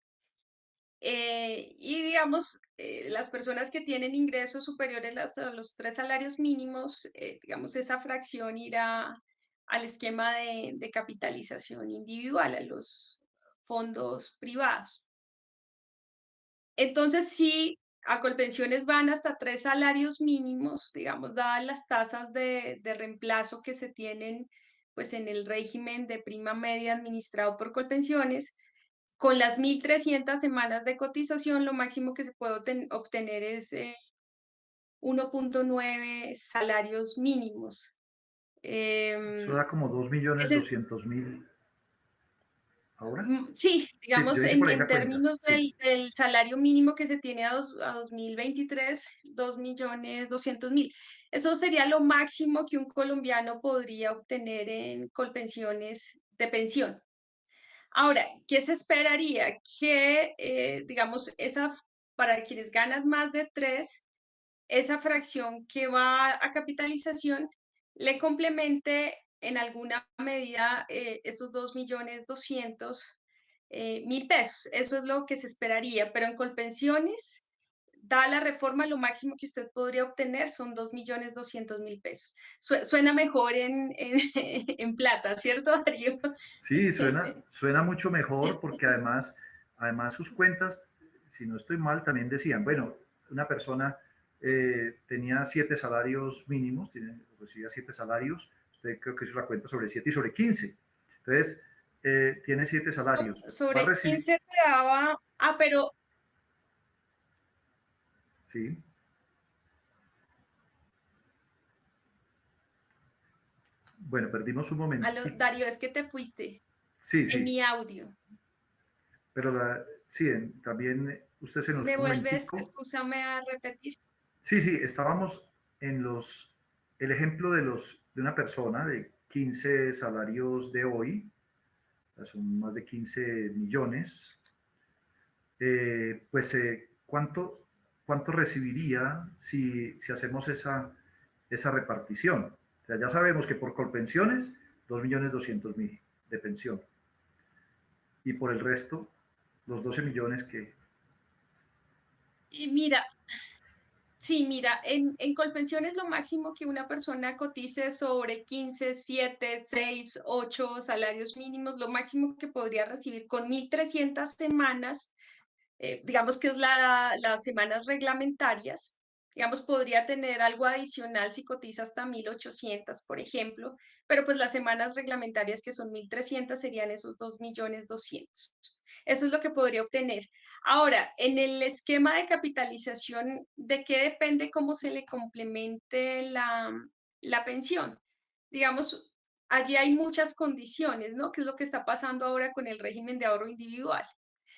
Eh, y digamos, eh, las personas que tienen ingresos superiores a los tres salarios mínimos, digamos, esa fracción irá al esquema de, de capitalización individual, a los fondos privados. Entonces, sí, a Colpensiones van hasta tres salarios mínimos, digamos, dadas las tasas de, reemplazo que se tienen pues, en el régimen de prima media administrado por Colpensiones. Con las 1.300 semanas de cotización, lo máximo que se puede obtener es eh, 1.9 salarios mínimos. Eh, Eso da como 2.200.000 ¿Ahora? Mm, sí, digamos, en, en términos del, del, salario mínimo que se tiene a, dos, a 2023, 2 millones 200 mil. Eso sería lo máximo que un colombiano podría obtener en colpensiones de pensión. Ahora, ¿qué se esperaría? Que, eh, digamos, esa, para quienes ganan más de 3, esa fracción que va a capitalización le complemente en alguna medida eh, estos 2 millones 200 eh, mil pesos. Eso es lo que se esperaría, pero en Colpensiones, da la reforma, lo máximo que usted podría obtener son 2.200.000 pesos. Suena mejor en, en, plata, ¿cierto, Darío? Sí, suena, suena mucho mejor porque además, además sus cuentas, si no estoy mal, también decían, bueno, una persona eh, tenía siete salarios mínimos, tiene, recibía siete salarios, usted creo que hizo la cuenta sobre siete y sobre 15. Entonces, eh, tiene siete salarios. Sobre 15 te daba, ah, pero... Sí. Bueno, perdimos un momento. Darío, es que te fuiste. Sí, sí. En mi audio. Pero la, sí, también usted se nos... ¿Me vuelves, escúchame a repetir? Sí, sí, estábamos en los, el ejemplo de, los, de una persona de 15 salarios de hoy, son más de 15 millones, eh, pues eh, ¿cuánto, ¿cuánto recibiría si, si hacemos esa, esa repartición? O sea, ya sabemos que por colpensiones, 2.200.000 de pensión. Y por el resto, los 12 millones que... Mira, Sí, mira, en, en Colpensiones lo máximo que una persona cotice sobre 15, 7, 6, 8 salarios mínimos, lo máximo que podría recibir con 1.300 semanas, eh, digamos que es la, las semanas reglamentarias, digamos, podría tener algo adicional si cotiza hasta 1.800, por ejemplo, pero pues las semanas reglamentarias que son 1.300 serían esos 2.200.000. Eso es lo que podría obtener. Ahora, en el esquema de capitalización, ¿de qué depende cómo se le complemente la, la pensión? Digamos, allí hay muchas condiciones, ¿no? ¿Qué es lo que está pasando ahora con el régimen de ahorro individual?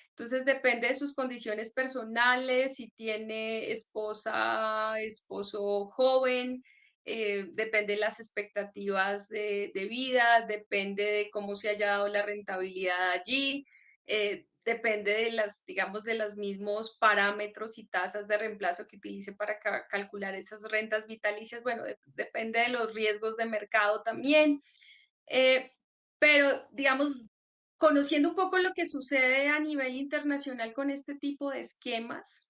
Entonces depende de sus condiciones personales, si tiene esposa, esposo joven, eh, depende de las expectativas de, de, vida, depende de cómo se haya dado la rentabilidad allí, eh, depende de las, digamos, de los mismos parámetros y tasas de reemplazo que utilice para calcular esas rentas vitalicias. Bueno, depende de los riesgos de mercado también. Eh, pero, digamos, conociendo un poco lo que sucede a nivel internacional con este tipo de esquemas,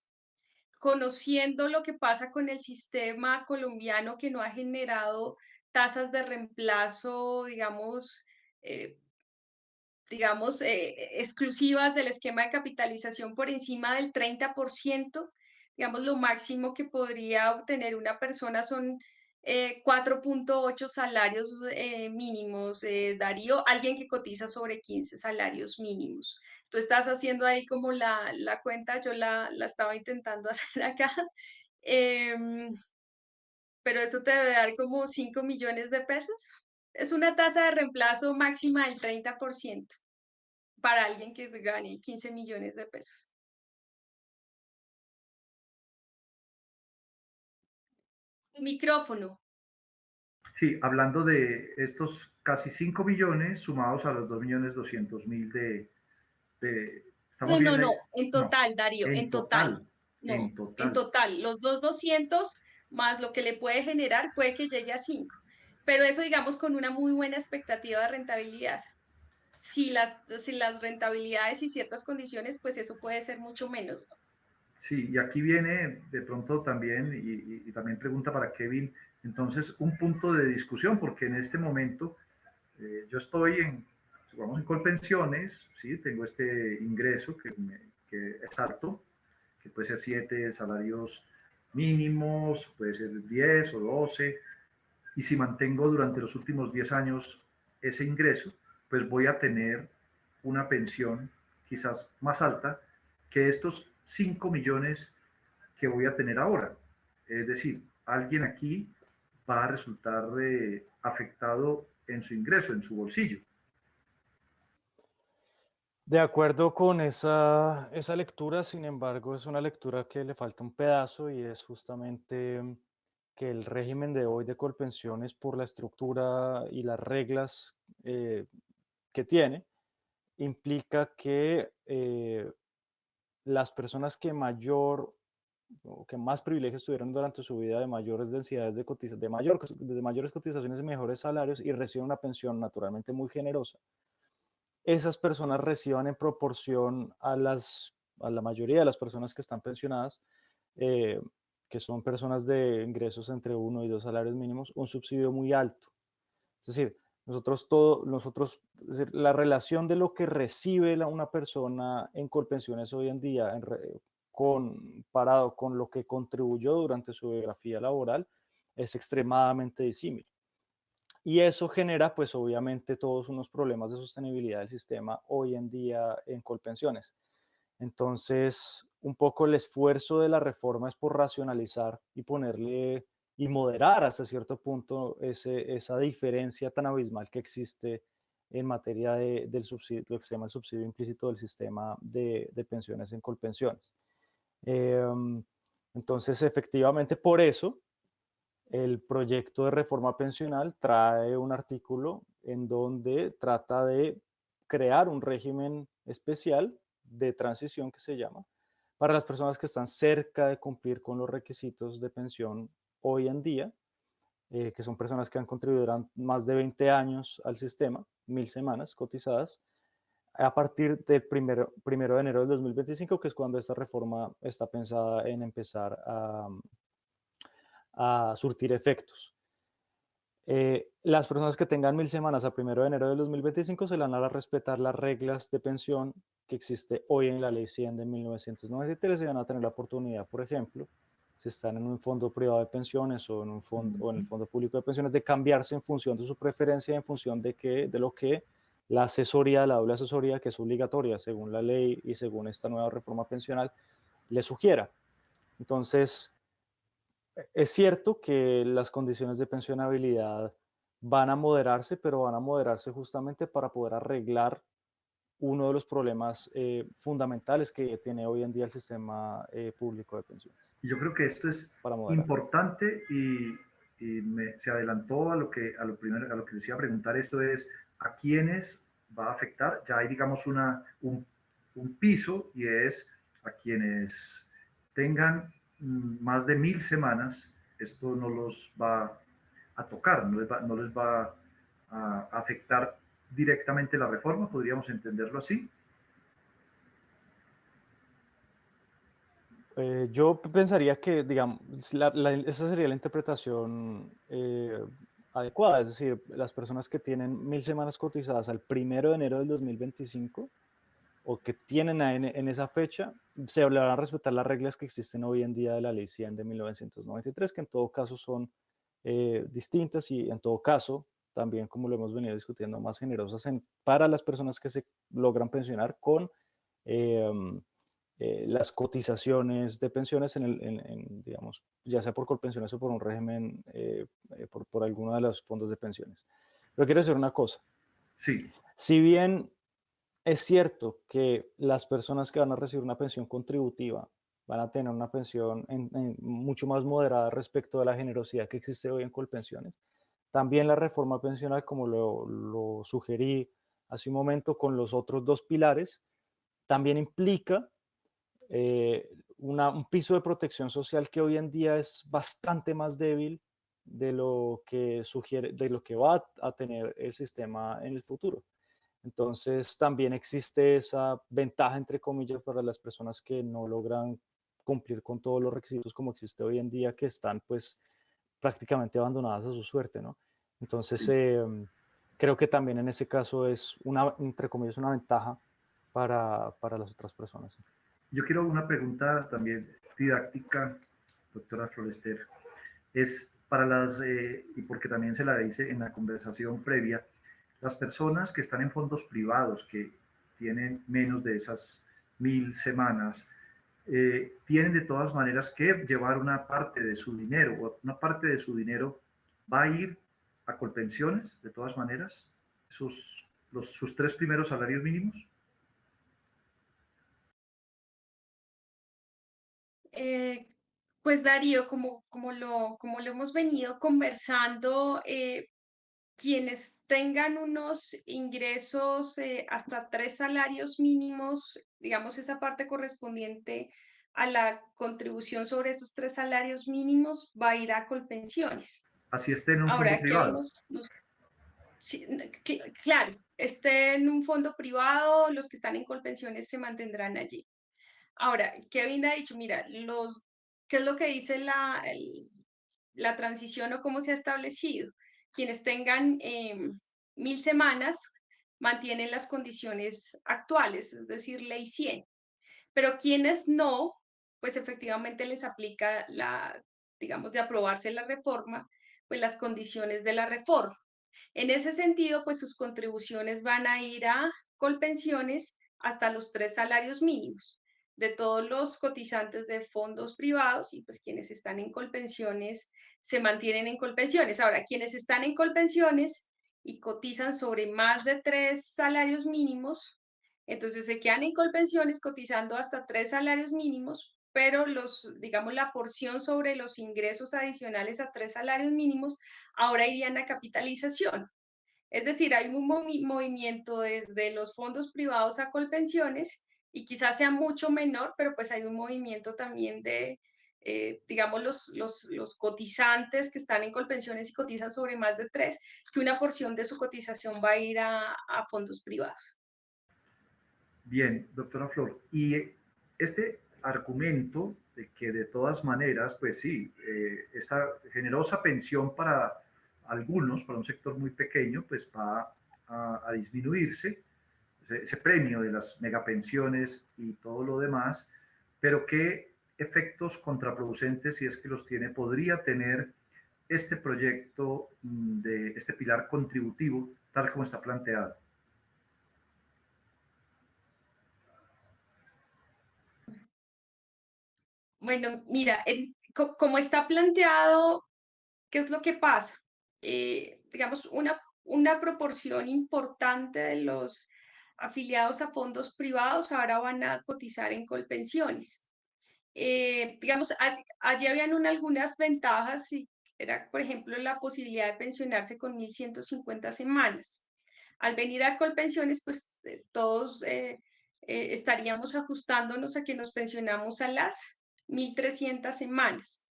conociendo lo que pasa con el sistema colombiano que no ha generado tasas de reemplazo, digamos, eh, digamos, eh, exclusivas del esquema de capitalización por encima del 30%, digamos, lo máximo que podría obtener una persona son 4.8 eh, salarios eh, mínimos, Darío, alguien que cotiza sobre 15 salarios mínimos. Tú estás haciendo ahí como la, la cuenta, yo la, la, estaba intentando hacer acá, em, pero eso te debe dar como 5 millones de pesos es una tasa de reemplazo máxima del 30% para alguien que gane 15 millones de pesos. micrófono. Sí, hablando de estos casi 5 millones sumados a los 2 millones 200 mil de, no, no, no, en total, Darío, en, total. No, en total. En total, los 2,200 más lo que le puede generar puede que llegue a 5 pero eso digamos con una muy buena expectativa de rentabilidad. Si las, si las rentabilidades y ciertas condiciones, pues eso puede ser mucho menos. Sí, y aquí viene de pronto también, y, también pregunta para Kevin, entonces un punto de discusión, porque en este momento eh, yo estoy en, vamos en Colpensiones, ¿sí? tengo este ingreso que, que es alto, que puede ser 7 salarios mínimos, puede ser 10 o 12, y si mantengo durante los últimos 10 años ese ingreso, pues voy a tener una pensión quizás más alta que estos 5 millones que voy a tener ahora. Es decir, alguien aquí va a resultar eh, afectado en su ingreso, en su bolsillo. De acuerdo con esa, esa lectura, sin embargo, es una lectura que le falta un pedazo y es justamente que el régimen de hoy de Colpensiones, por la estructura y las reglas eh, que tiene, implica que eh, las personas que mayor o que más privilegios tuvieron durante su vida de mayores densidades de cotización, de, mayor, de mayores cotizaciones y mejores salarios y reciben una pensión naturalmente muy generosa, esas personas reciban en proporción a, las, a la mayoría de las personas que están pensionadas, eh, que son personas de ingresos entre uno y dos salarios mínimos, un subsidio muy alto. Es decir, nosotros todo, nosotros, la relación de lo que recibe una persona en Colpensiones hoy en día en comparado con lo que contribuyó durante su biografía laboral es extremadamente disímil. Y eso genera, pues obviamente, todos unos problemas de sostenibilidad del sistema hoy en día en Colpensiones. Entonces, un poco el esfuerzo de la reforma es por racionalizar y ponerle y moderar hasta cierto punto ese, esa diferencia tan abismal que existe en materia de, del subsidio, lo que se llama el subsidio implícito del sistema de, de pensiones en Colpensiones. Em, entonces, efectivamente, por eso el proyecto de reforma pensional trae un artículo en donde trata de crear un régimen especial de transición que se llama para las personas que están cerca de cumplir con los requisitos de pensión hoy en día, eh, que son personas que han contribuido más de 20 años al sistema, mil semanas cotizadas, a partir del primero, primero de enero del 2025, que es cuando esta reforma está pensada en empezar a, a surtir efectos. Eh, las personas que tengan mil semanas a primero de enero del 2025 se van a respetar las reglas de pensión que existe hoy en la ley 100 de 1993 y van a tener la oportunidad, por ejemplo, si están en un fondo privado de pensiones o en, un fondo, o en el fondo público de pensiones, de cambiarse en función de su preferencia, en función de, que, de lo que la asesoría, la doble asesoría, que es obligatoria según la ley y según esta nueva reforma pensional, le sugiera. Entonces, es cierto que las condiciones de pensionabilidad van a moderarse, pero van a moderarse justamente para poder arreglar uno de los problemas eh, fundamentales que tiene hoy en día el sistema eh, público de pensiones. Yo creo que esto es importante y, se adelantó a lo que a lo primero a lo que decía preguntar esto es a quiénes va a afectar. Ya hay digamos una un, un piso y es a quienes tengan más de mil semanas, esto no los va a tocar, no les va, no les va a afectar directamente la reforma, podríamos entenderlo así. Eh, yo pensaría que, digamos, esa sería la interpretación eh, adecuada, es decir, las personas que tienen mil semanas cotizadas al primero de enero del 2025 o que tienen en, esa fecha, se van a respetar las reglas que existen hoy en día de la Ley 100 de 1993, que en todo caso son eh, distintas y en todo caso, también como lo hemos venido discutiendo, más generosas para las personas que se logran pensionar con em, eh, las cotizaciones de pensiones, en, el, digamos, ya sea por colpensiones o por un régimen, eh, por, por alguno de los fondos de pensiones. Pero quiero decir una cosa. Sí. Si bien es cierto que las personas que van a recibir una pensión contributiva van a tener una pensión mucho más moderada respecto a la generosidad que existe hoy en Colpensiones. También la reforma pensional, como lo, sugerí hace un momento con los otros dos pilares, también implica eh, un piso de protección social que hoy en día es bastante más débil de lo que sugiere, de lo que va a tener el sistema en el futuro. Entonces también existe esa ventaja, entre comillas, para las personas que no logran cumplir con todos los requisitos como existe hoy en día, que están pues prácticamente abandonadas a su suerte, ¿no? Entonces em, creo que también en ese caso es una, entre comillas, una ventaja para, para las otras personas. Yo quiero una pregunta también didáctica, doctora Florester. Es para las, eh, y porque también se la hice en la conversación previa, las personas que están en fondos privados, que tienen menos de esas mil semanas, eh, tienen de todas maneras que llevar una parte de su dinero, una parte de su dinero va a ir a colpensiones, de todas maneras, sus, los, sus tres primeros salarios mínimos. Eh, pues Darío, como, como, lo, como lo hemos venido conversando, eh, quienes tengan unos ingresos eh, hasta tres salarios mínimos, digamos esa parte correspondiente a la contribución sobre esos tres salarios mínimos, va a ir a Colpensiones. Así esté en un fondo privado. Sí, claro, esté en un fondo privado, los que están en Colpensiones se mantendrán allí. Ahora, Kevin ha dicho, mira, los, ¿qué es lo que dice la, la transición o cómo se ha establecido? Quienes tengan em, mil semanas mantienen las condiciones actuales, es decir, ley 100. Pero quienes no, pues efectivamente les aplica la, digamos, de aprobarse la reforma, pues las condiciones de la reforma. En ese sentido, pues sus contribuciones van a ir a Colpensiones hasta los tres salarios mínimos de todos los cotizantes de fondos privados y pues quienes están en Colpensiones se mantienen en Colpensiones. Ahora, quienes están en Colpensiones y cotizan sobre más de tres salarios mínimos, entonces se quedan en Colpensiones cotizando hasta tres salarios mínimos, pero los, digamos, la porción sobre los ingresos adicionales a tres salarios mínimos ahora irían a capitalización. Es decir, hay un movimiento desde los fondos privados a Colpensiones y quizás sea mucho menor, pero pues hay un movimiento también de, eh, digamos, los, los, los, cotizantes que están en Colpensiones y cotizan sobre más de tres, que una porción de su cotización va a ir a, fondos privados. Bien, doctora Flor, y este argumento de que de todas maneras, pues sí, eh, esa generosa pensión para algunos, para un sector muy pequeño, pues va a, disminuirse, ese, premio de las megapensiones y todo lo demás, pero qué efectos contraproducentes, si es que los tiene, podría tener este proyecto mm, de este pilar contributivo tal como está planteado. Bueno, mira, como está planteado, ¿qué es lo que pasa? Eh, digamos, una, una proporción importante de los afiliados a fondos privados ahora van a cotizar en colpensiones. Eh, digamos, allí habían algunas ventajas, y era, por ejemplo, la posibilidad de pensionarse con 1.150 semanas. Al venir a colpensiones, pues eh, todos estaríamos ajustándonos a que nos pensionamos a las 1.300 semanas.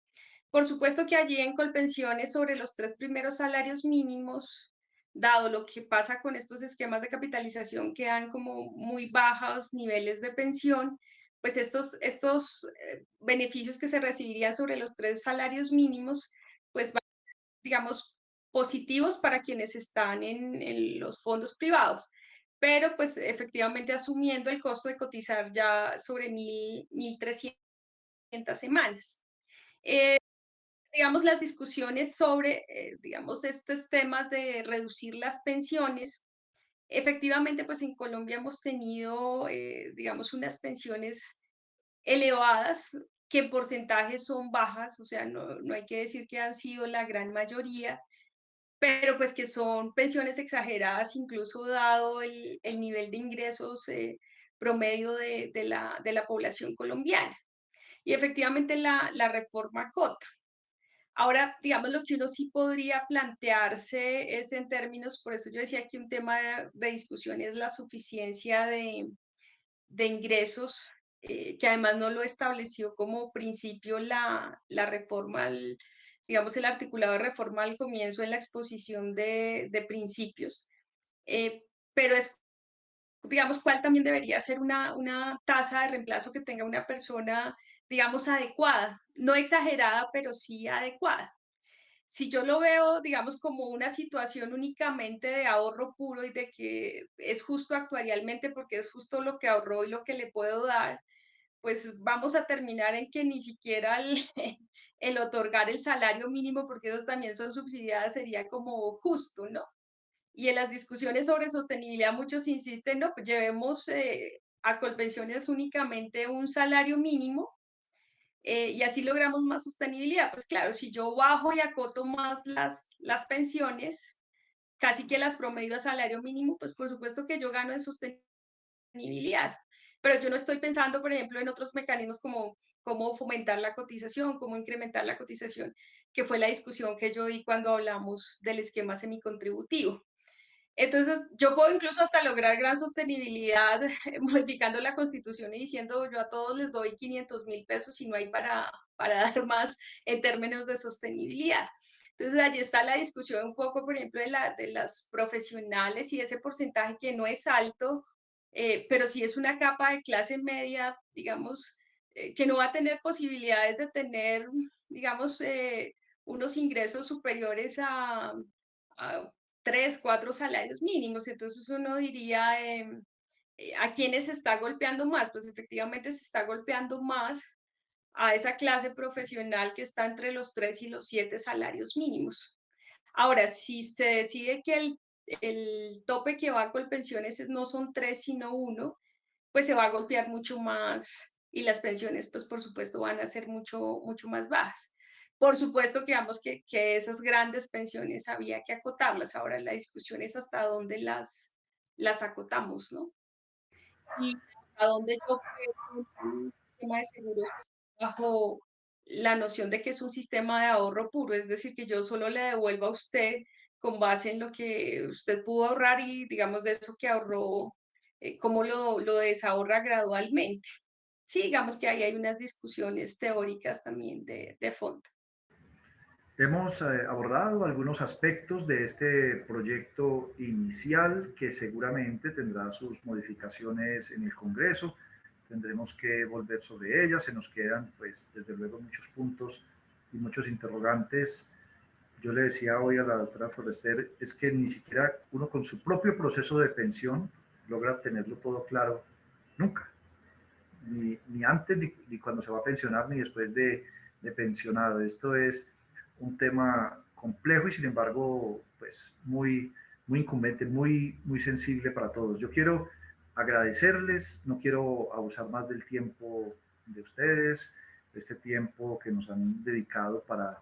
Por supuesto que allí en Colpensiones sobre los tres primeros salarios mínimos, dado lo que pasa con estos esquemas de capitalización que dan como muy bajos niveles de pensión, pues estos, estos eh, beneficios que se recibirían sobre los tres salarios mínimos, pues van, digamos, positivos para quienes están en, en los fondos privados pero pues efectivamente asumiendo el costo de cotizar ya sobre 1.300 semanas. Eh, digamos, las discusiones sobre, eh, digamos, estos temas de reducir las pensiones, efectivamente, pues en Colombia hemos tenido, eh, digamos, unas pensiones elevadas que en porcentaje son bajas, o sea, no, no hay que decir que han sido la gran mayoría, pero pues que son pensiones exageradas, incluso dado el, el nivel de ingresos promedio de, de, la, de la población colombiana y efectivamente la, la reforma COTA. Ahora, digamos, lo que uno sí podría plantearse es en términos, por eso yo decía que un tema de, discusión es la suficiencia de, de ingresos, eh, que además no lo estableció como principio la, la reforma, digamos, el articulado de reforma al comienzo en la exposición de, de principios. Eh, pero es digamos, cuál también debería ser una, una tasa de reemplazo que tenga una persona digamos, adecuada, no exagerada, pero sí adecuada. Si yo lo veo, digamos, como una situación únicamente de ahorro puro y de que es justo actuarialmente porque es justo lo que ahorró y lo que le puedo dar, pues vamos a terminar en que ni siquiera el, otorgar el salario mínimo, porque esos también son subsidiadas, sería como justo, ¿no? Y en las discusiones sobre sostenibilidad muchos insisten, no, pues llevemos eh, a Colpensiones únicamente un salario mínimo eh, y así logramos más sostenibilidad. Pues claro, si yo bajo y acoto más las, las pensiones, casi que las promedio a salario mínimo, pues por supuesto que yo gano en sostenibilidad. Pero yo no estoy pensando, por ejemplo, en otros mecanismos como cómo fomentar la cotización, cómo incrementar la cotización, que fue la discusión que yo di cuando hablamos del esquema semicontributivo. Entonces, yo puedo incluso hasta lograr gran sostenibilidad modificando la constitución y diciendo yo a todos les doy 500 mil pesos y no hay para, para dar más en términos de sostenibilidad. Entonces, allí está la discusión un poco, por ejemplo, de, la, de las profesionales y ese porcentaje que no es alto, eh, pero sí es una capa de clase media, digamos, eh, que no va a tener posibilidades de tener, digamos, eh, unos ingresos superiores a, a, tres, cuatro salarios mínimos. Entonces uno diría, em, ¿a quiénes se está golpeando más? Pues efectivamente se está golpeando más a esa clase profesional que está entre los tres y los siete salarios mínimos. Ahora, si se decide que el, el tope que va con pensiones no son tres, sino uno, pues se va a golpear mucho más y las pensiones, pues por supuesto, van a ser mucho, mucho más bajas. Por supuesto que vamos que, que esas grandes pensiones había que acotarlas. Ahora la discusión es hasta dónde las, las acotamos, ¿no? Y hasta dónde yo creo un sistema de seguros bajo la noción de que es un sistema de ahorro puro, es decir, que yo solo le devuelvo a usted con base en lo que usted pudo ahorrar y digamos de eso que ahorró, eh, cómo lo, lo desahorra gradualmente. Sí, digamos que ahí hay unas discusiones teóricas también de, de fondo. Hemos eh, abordado algunos aspectos de este proyecto inicial que seguramente tendrá sus modificaciones en el Congreso tendremos que volver sobre ellas. Se nos quedan, pues, desde luego, muchos puntos y muchos interrogantes. Yo le decía hoy a la doctora Forrester, es que ni siquiera uno con su propio proceso de pensión logra tenerlo todo claro nunca. Ni, ni antes, ni, cuando se va a pensionar, ni después de, de pensionado. Esto es un tema complejo y sin embargo, pues muy, muy incumbente, muy, muy sensible para todos. Yo quiero agradecerles, no quiero abusar más del tiempo de ustedes, este tiempo que nos han dedicado para,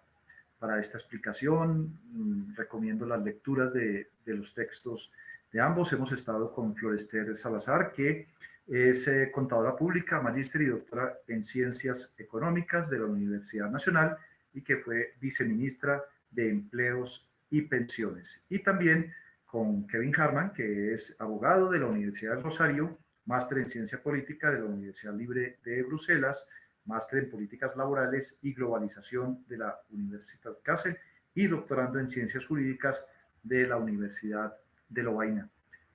para esta explicación. Mm, recomiendo las lecturas de, de, los textos de ambos. Hemos estado con Florester Salazar, que es eh, contadora pública, magíster y doctora en Ciencias Económicas de la Universidad Nacional que fue viceministra de Empleos y Pensiones. Y también con Kevin Harman, que es abogado de la Universidad del Rosario, máster en Ciencia Política de la Universidad Libre de Bruselas, máster en Políticas Laborales y Globalización de la Universidad Kassel y doctorando en Ciencias Jurídicas de la Universidad de Lovaina.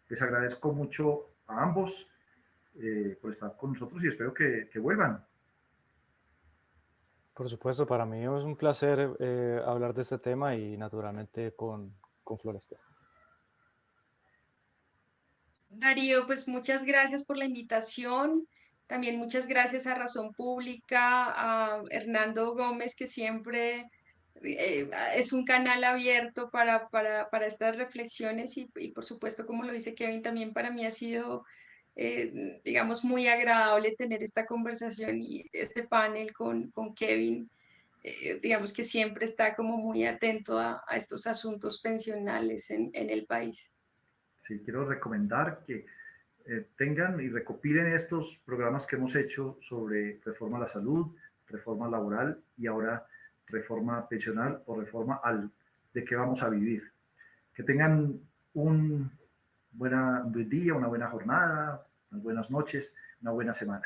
Les agradezco mucho a ambos eh, por estar con nosotros y espero que, vuelvan. Por supuesto, para mí es un placer eh, hablar de este tema y naturalmente con, con Floresta. Darío, pues muchas gracias por la invitación. También muchas gracias a Razón Pública, a Hernando Gómez, que siempre eh, es un canal abierto para, para, para estas reflexiones y, y, por supuesto, como lo dice Kevin, también para mí ha sido, eh, digamos, muy agradable tener esta conversación y este panel con, con Kevin. Eh, digamos que siempre está como muy atento a, estos asuntos pensionales en, en el país sí, quiero recomendar que eh, tengan y recopilen estos programas que hemos hecho sobre reforma a la salud, reforma laboral y ahora reforma pensional o reforma al de qué vamos a vivir. Que tengan un buena, buen día, una buena jornada, buenas noches, una buena semana.